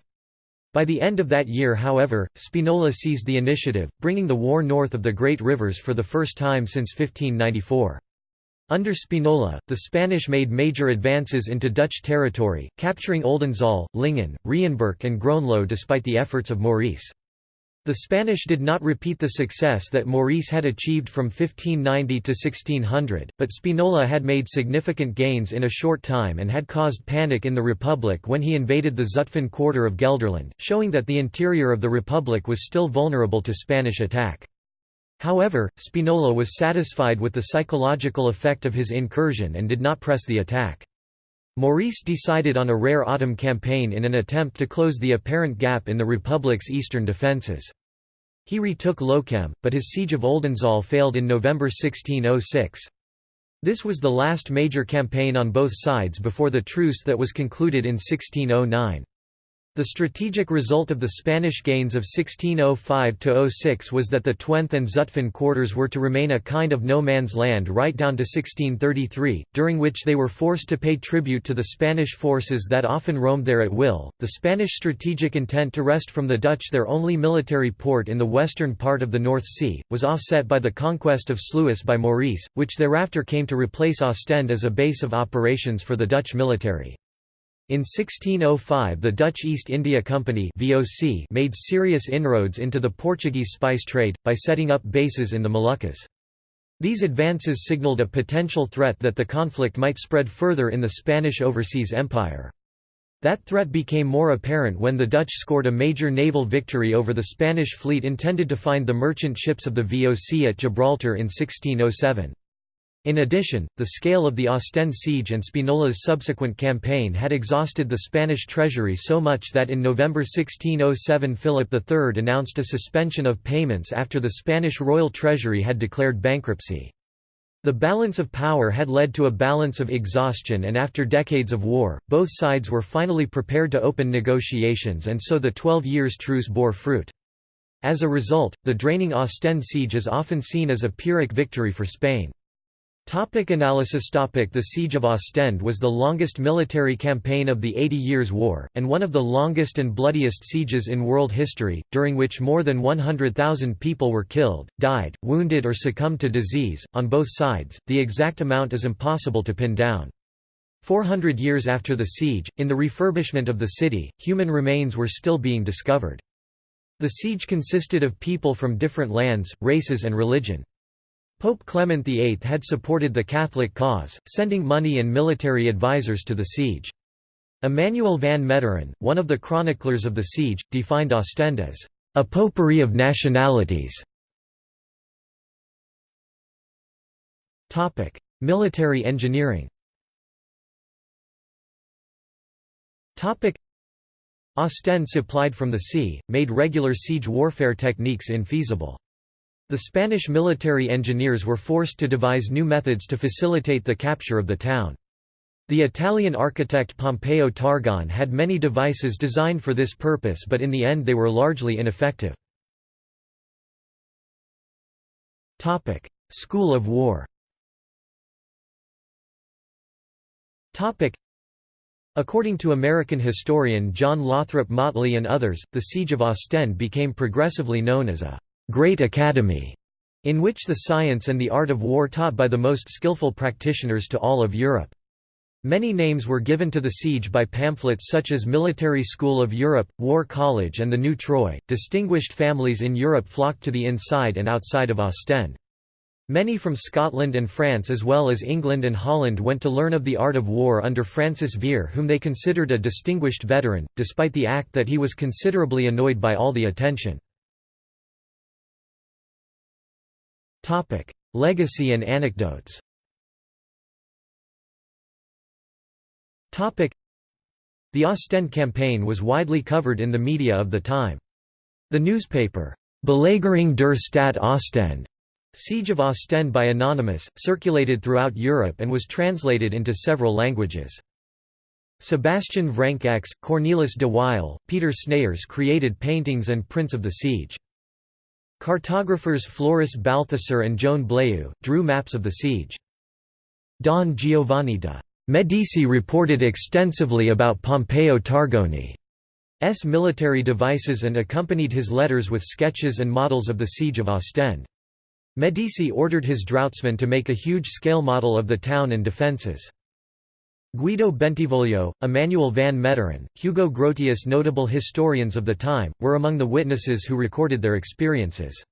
[SPEAKER 1] By the end of that year however, Spinola seized the initiative, bringing the war north of the Great Rivers for the first time since 1594. Under Spinola, the Spanish made major advances into Dutch territory, capturing Oldenzaal, Lingen, Rheinberg and Groenlo despite the efforts of Maurice. The Spanish did not repeat the success that Maurice had achieved from 1590 to 1600, but Spinola had made significant gains in a short time and had caused panic in the Republic when he invaded the Zutphen quarter of Gelderland, showing that the interior of the Republic was still vulnerable to Spanish attack. However, Spinola was satisfied with the psychological effect of his incursion and did not press the attack. Maurice decided on a rare autumn campaign in an attempt to close the apparent gap in the Republic's eastern defences. He retook Lochem, but his siege of Oldenzaal failed in November 1606. This was the last major campaign on both sides before the truce that was concluded in 1609. The strategic result of the Spanish gains of 1605–06 was that the Twente and Zutphen quarters were to remain a kind of no man's land right down to 1633, during which they were forced to pay tribute to the Spanish forces that often roamed there at will. The Spanish strategic intent to wrest from the Dutch their only military port in the western part of the North Sea, was offset by the conquest of Sluis by Maurice, which thereafter came to replace Ostend as a base of operations for the Dutch military. In 1605 the Dutch East India Company VOC made serious inroads into the Portuguese spice trade, by setting up bases in the Moluccas. These advances signaled a potential threat that the conflict might spread further in the Spanish overseas empire. That threat became more apparent when the Dutch scored a major naval victory over the Spanish fleet intended to find the merchant ships of the VOC at Gibraltar in 1607. In addition, the scale of the Ostend siege and Spinola's subsequent campaign had exhausted the Spanish treasury so much that in November 1607 Philip III announced a suspension of payments after the Spanish royal treasury had declared bankruptcy. The balance of power had led to a balance of exhaustion and after decades of war, both sides were finally prepared to open negotiations and so the Twelve Years' Truce bore fruit. As a result, the draining Ostend siege is often seen as a Pyrrhic victory for Spain. Topic analysis topic The Siege of Ostend was the longest military campaign of the Eighty Years' War, and one of the longest and bloodiest sieges in world history, during which more than 100,000 people were killed, died, wounded or succumbed to disease, on both sides, the exact amount is impossible to pin down. 400 years after the siege, in the refurbishment of the city, human remains were still being discovered. The siege consisted of people from different lands, races and religion. Pope Clement VIII had supported the Catholic cause, sending money and military advisers to the siege. Emmanuel van Meteren, one of the chroniclers of the siege, defined Ostend as a potpourri of nationalities. Topic: Military engineering Topic: Ostend supplied from the sea, made regular siege warfare techniques infeasible. The Spanish military engineers were forced to devise new methods to facilitate the capture of the town. The Italian architect Pompeo Targone had many devices designed for this purpose but in the end they were largely ineffective. School of War According to American historian John Lothrop Motley and others, the Siege of Ostend became progressively known as a Great Academy, in which the science and the art of war taught by the most skillful practitioners to all of Europe. Many names were given to the siege by pamphlets such as Military School of Europe, War College, and the New Troy. Distinguished families in Europe flocked to the inside and outside of Ostend. Many from Scotland and France as well as England and Holland went to learn of the art of war under Francis Vere whom they considered a distinguished veteran, despite the act that he was considerably annoyed by all the attention. Legacy and anecdotes Topic: The Ostend campaign was widely covered in the media of the time. The newspaper, Belagerung der Stadt Ostend, Siege of Ostend by Anonymous, circulated throughout Europe and was translated into several languages. Sebastian Vranckx, Cornelis de Wael, Peter Snayers created paintings and prints of the siege. Cartographers Floris Balthasar and Joan Blaeu, drew maps of the siege. Don Giovanni de' Medici reported extensively about Pompeo Targone's military devices and accompanied his letters with sketches and models of the siege of Ostend. Medici ordered his draughtsmen to make a huge-scale model of the town and defences. Guido Bentivoglio, Emmanuel van Meteren, Hugo Grotius notable historians of the time, were among the witnesses who recorded their experiences.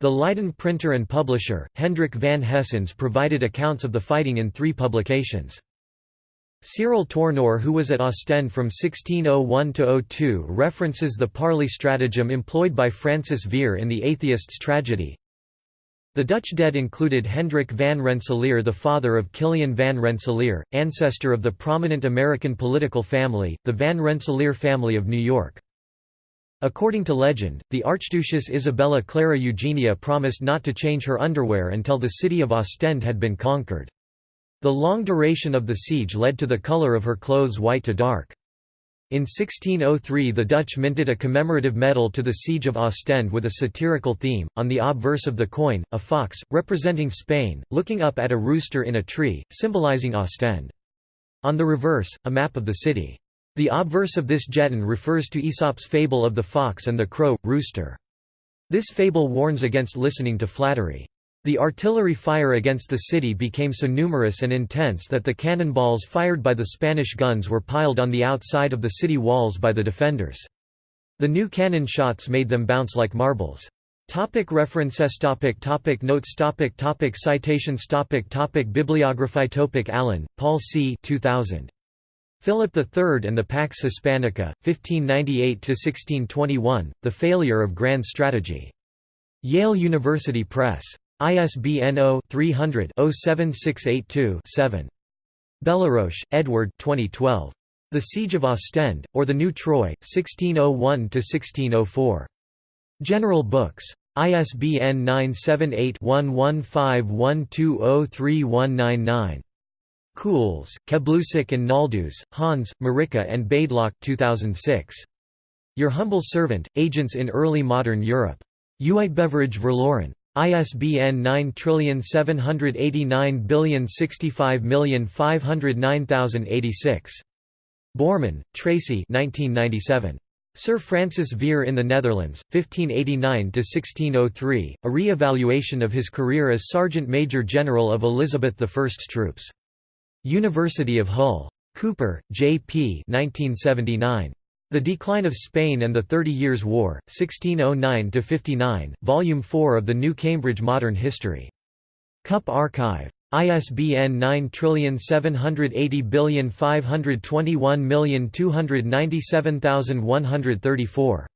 [SPEAKER 1] The Leiden printer and publisher, Hendrik van Haestens provided accounts of the fighting in three publications. Cyril Tourneur who was at Ostend from 1601–02 references the parley stratagem employed by Francis Vere in The Atheist's Tragedy. The Dutch dead included Hendrik van Rensselaer the father of Kiliaen van Rensselaer, ancestor of the prominent American political family, the Van Rensselaer family of New York. According to legend, the Archduchess Isabella Clara Eugenia promised not to change her underwear until the city of Ostend had been conquered. The long duration of the siege led to the color of her clothes white to dark. In 1603 the Dutch minted a commemorative medal to the Siege of Ostend with a satirical theme, on the obverse of the coin, a fox, representing Spain, looking up at a rooster in a tree, symbolizing Ostend. On the reverse, a map of the city. The obverse of this jeton refers to Aesop's fable of the fox and the crow, rooster. This fable warns against listening to flattery. The artillery fire against the city became so numerous and intense that the cannonballs fired by the Spanish guns were piled on the outside of the city walls by the defenders. The new cannon shots made them bounce like marbles. Topic references topic topic Notes topic topic Citations topic topic Bibliography topic Allen, Paul C. 2000. Philip III and the Pax Hispanica, 1598 to 1621 The Failure of Grand Strategy. Yale University Press. ISBN 0-300-07682-7. Belleroche, Edward 2012. The Siege of Ostend, or the New Troy, 1601–1604. General Books. ISBN 978-1151203199. Kuhls, Keblusek and Noldus, Hans, Marika and Badeloch 2006. Your Humble Servant, Agents in Early Modern Europe. Uitgeverij Verloren. ISBN 9789065509086. Borman, Tracy 1997. Sir Francis Vere in the Netherlands, 1589–1603, a re-evaluation of his career as Sergeant Major General of Elizabeth I's troops. University of Hull. Cooper, J. P. 1979. The Decline of Spain and the Thirty Years' War, 1609–59, Volume 4 of the New Cambridge Modern History. Cup Archive. ISBN 9780521297134.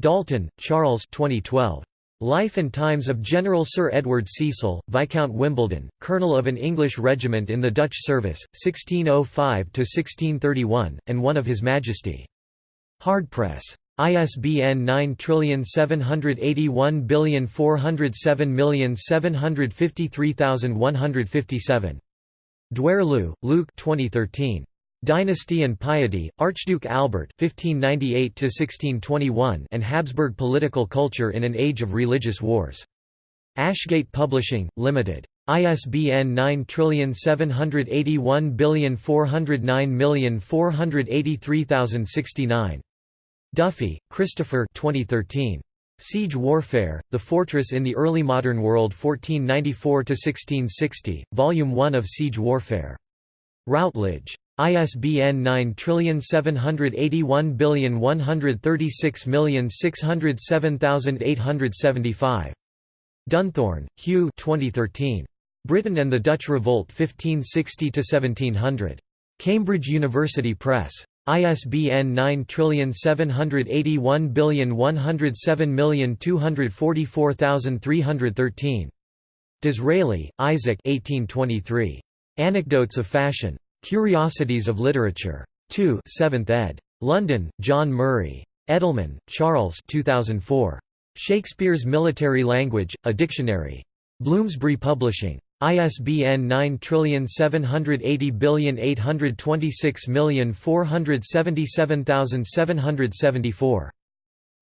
[SPEAKER 1] Dalton, Charles 2012. Life and Times of General Sir Edward Cecil, Viscount Wimbledon, Colonel of an English regiment in the Dutch service, 1605–1631, and one of His Majesty. Hardpress. ISBN 9781407753157. Dwyer Luke 2013. Dynasty and Piety, Archduke Albert (1598–1621) and Habsburg Political Culture in an Age of Religious Wars. Ashgate Publishing, Limited. ISBN 9781409483069. Duffy, Christopher 2013. Siege Warfare, The Fortress in the Early Modern World 1494–1660, Volume 1 of Siege Warfare. Routledge. ISBN 9781136607875. Dunthorne, Hugh 2013. Britain and the Dutch Revolt 1560–1700. Cambridge University Press. ISBN 9781107244313. Disraeli, Isaac 1823. Anecdotes of Fashion. Curiosities of Literature. 2 7th ed. London, John Murray. Edelman, Charles 2004. Shakespeare's Military Language, A Dictionary. Bloomsbury Publishing. ISBN 9780826477774.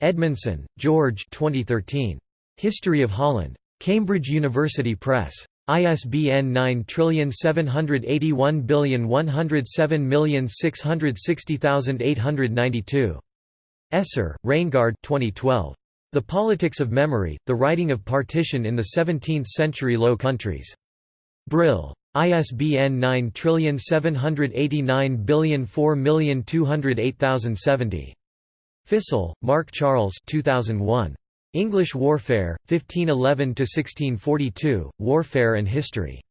[SPEAKER 1] Edmondson, George 2013. History of Holland. Cambridge University Press. ISBN 9781107660892. Esser, Raingard 2012. The Politics of Memory, The Writing of Partition in the Seventeenth-Century Low Countries. Brill. ISBN 9789004208070. Fissell, Mark Charles 2001. English Warfare, 1511–1642, Warfare and History.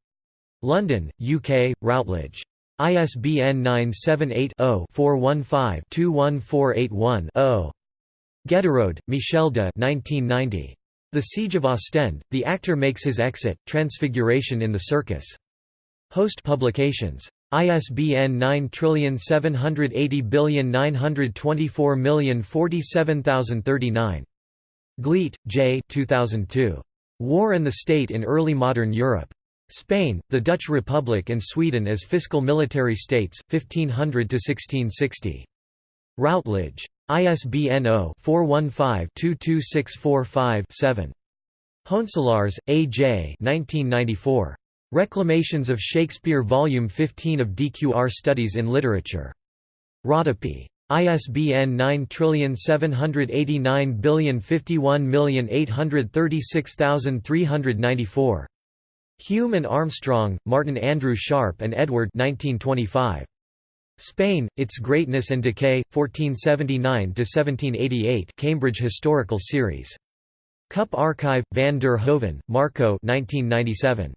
[SPEAKER 1] London, UK, Routledge. ISBN 978 0 415 21481 Ghelderode, Michel de 1990. The Siege of Ostend, the actor makes his exit, Transfiguration in the Circus. Host Publications. ISBN 9780924047039. Glete, J. 2002. War and the State in Early Modern Europe. Spain, the Dutch Republic and Sweden as Fiscal Military States, 1500–1660. Routledge. ISBN 0-415-22645-7. Hoenselaars, A. J. 1994. Reclamations of Shakespeare Volume 15 of DQR Studies in Literature. Rodopi. ISBN 9780051836394. Hume and Armstrong, Martin Andrew Sharp and Edward 1925. Spain, Its Greatness and Decay, 1479–1788 Cambridge Historical Series. Cup Archive, van der Hoeven, Marco 1997.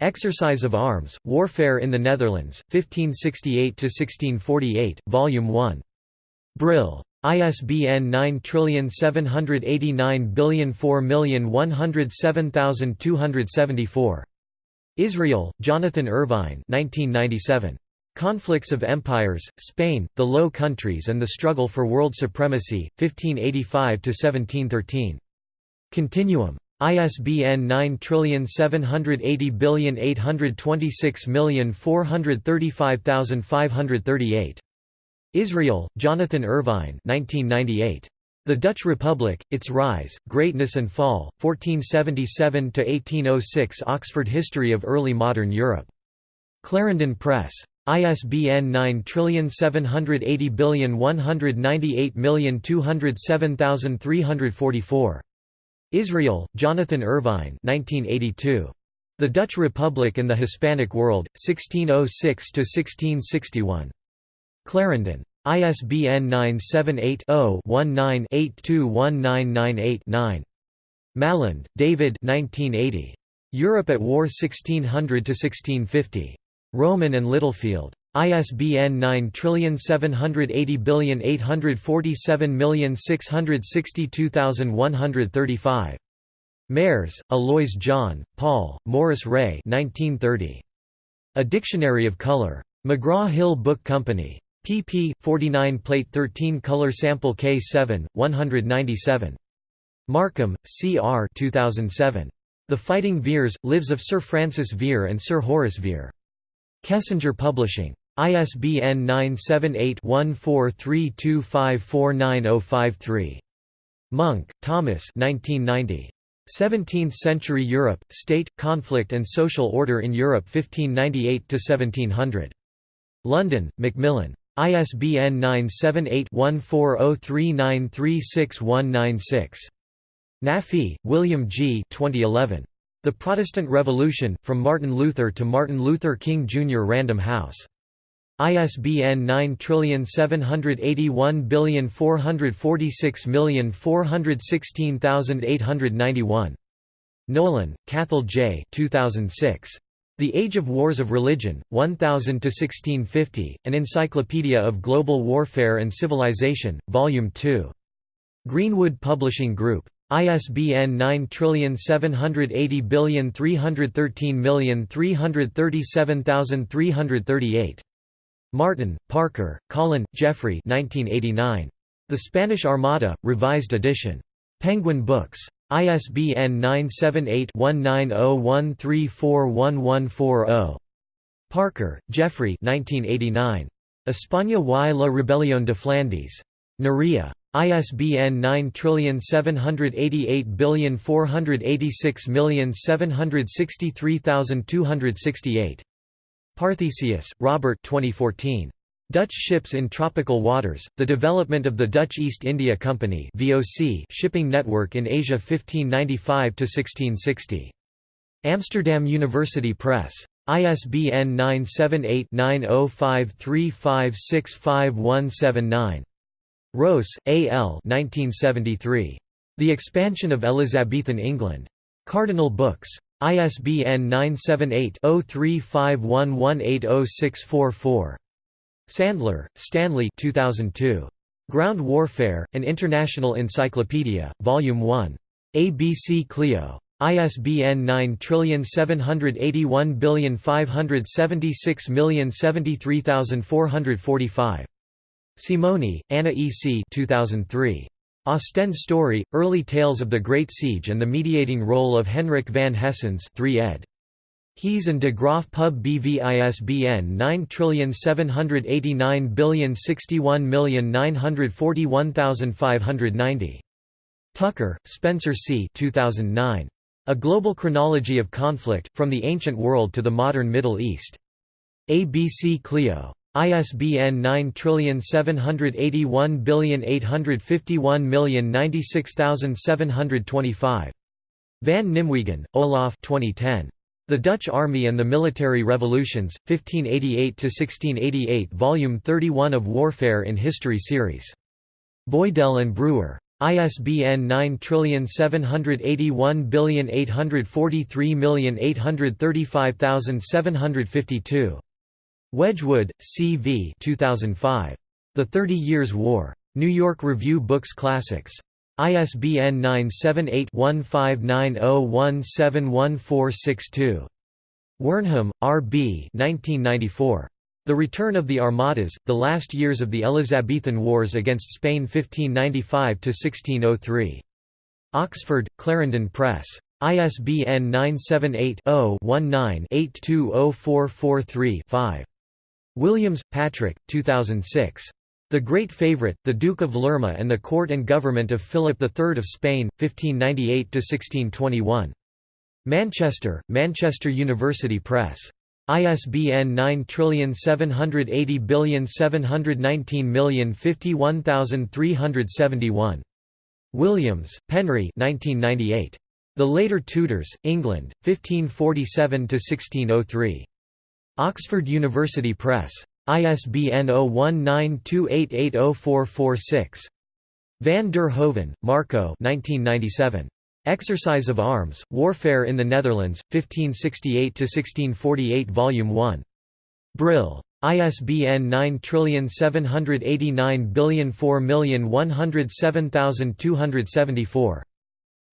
[SPEAKER 1] Exercise of Arms, Warfare in the Netherlands, 1568–1648, Volume 1. Brill. ISBN 97804107274. Israel, Jonathan Irvine 1997. Conflicts of Empires, Spain, the Low Countries and the Struggle for World Supremacy, 1585–1713. Continuum. ISBN 9780826435538. Israel, Jonathan Irvine 1998. The Dutch Republic, Its Rise, Greatness and Fall, 1477–1806 Oxford History of Early Modern Europe. Clarendon Press. ISBN 9780198207344. Israel, Jonathan Irvine 1982. The Dutch Republic and the Hispanic World, 1606–1661. Clarendon. ISBN 978 0 19 821998 Maland, David 1980. Europe at War 1600–1650. Rowman and Littlefield. ISBN 9780847662135. Maerz, Alois John, Paul, Morris Ray 1930. A Dictionary of Color. McGraw-Hill Book Company pp. 49 Plate 13 Color Sample K7, 197. Markham, C. R. 2007. The Fighting Veres, Lives of Sir Francis Vere and Sir Horace Vere. Kessinger Publishing. ISBN 978-1432549053. Munck, Thomas 1990. 17th-century Europe, State, Conflict and Social Order in Europe 1598–1700. London, Macmillan. ISBN 978-1403936196. Naphy, William G. 2011. The Protestant Revolution, From Martin Luther to Martin Luther King Jr. Random House. ISBN 9781446416891. Nolan, Cathal J. 2006. The Age of Wars of Religion, 1000–1650, An Encyclopedia of Global Warfare and Civilization, Volume 2. Greenwood Publishing Group. ISBN 9780313337338. Martin, Parker, Colin, Geoffrey 1989. The Spanish Armada, Revised Edition. Penguin Books. ISBN 978-1901341140. Parker, Geoffrey 1989. España y la Rebelión de Flandes. Nerea. ISBN 9788486763268. Parthesius, Robert 2014. Dutch ships in tropical waters, the development of the Dutch East India Company (VOC) shipping network in Asia 1595–1660. Amsterdam University Press. ISBN 978-9053565179. Rowse, A. L. 1973. The Expansion of Elizabethan England. Cardinal Books. ISBN 978 0351180644. Sandler, Stanley 2002. Ground Warfare, An International Encyclopedia, Volume 1. ABC Clio. ISBN 9781576073445. Simoni, Anna E. C. 2003. Ostend Story, Early Tales of the Great Siege and the Mediating Role of Henrik van Haestens 3 ed. Hes and de Graaf Pub BV ISBN 9789061941590. Tucker, Spencer C. 2009. A Global Chronology of Conflict, From the Ancient World to the Modern Middle East. ABC Clio. ISBN 9781851096725. Van Nimwegen, Olaf 2010. The Dutch Army and the Military Revolutions, 1588–1688 Volume 31 of Warfare in History series. Boydell and Brewer. ISBN 9781843835752. Wedgwood, C. V. 2005. The Thirty Years' War. New York Review Books Classics. ISBN 978-1590171462. Wernham, R. B. 1994. The Return of the Armadas, The Last Years of the Elizabethan Wars against Spain 1595–1603. Oxford, Clarendon Press. ISBN 978-0-19-820443-5. Williams, Patrick, 2006. The Great Favourite, the Duke of Lerma and the Court and Government of Philip III of Spain, 1598–1621. Manchester, Manchester University Press. ISBN 9780719051371. Williams, Penry 1998. The Later Tudors, England, 1547–1603. Oxford University Press. ISBN 0192880446. Van der Hoeven, Marco 1997. Exercise of Arms, Warfare in the Netherlands, 1568–1648 Volume 1. Brill. ISBN 97804107274.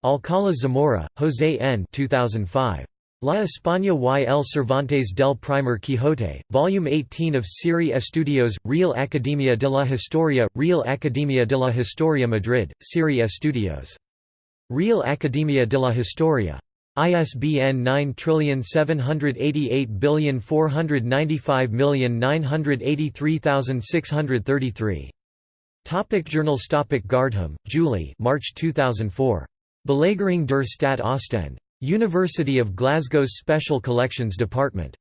[SPEAKER 1] Alcala Zamora, José N. 2005. La España y el Cervantes del Primer Quijote, Volume 18 of Serie Estudios, Real Academia de la Historia, Real Academia de la Historia Madrid, Serie Estudios. Real Academia de la Historia. ISBN 9788495983633. Topic journals Topic Gardham, Julie March 2004. Belegering der Stadt Ostend. University of Glasgow's Special Collections Department.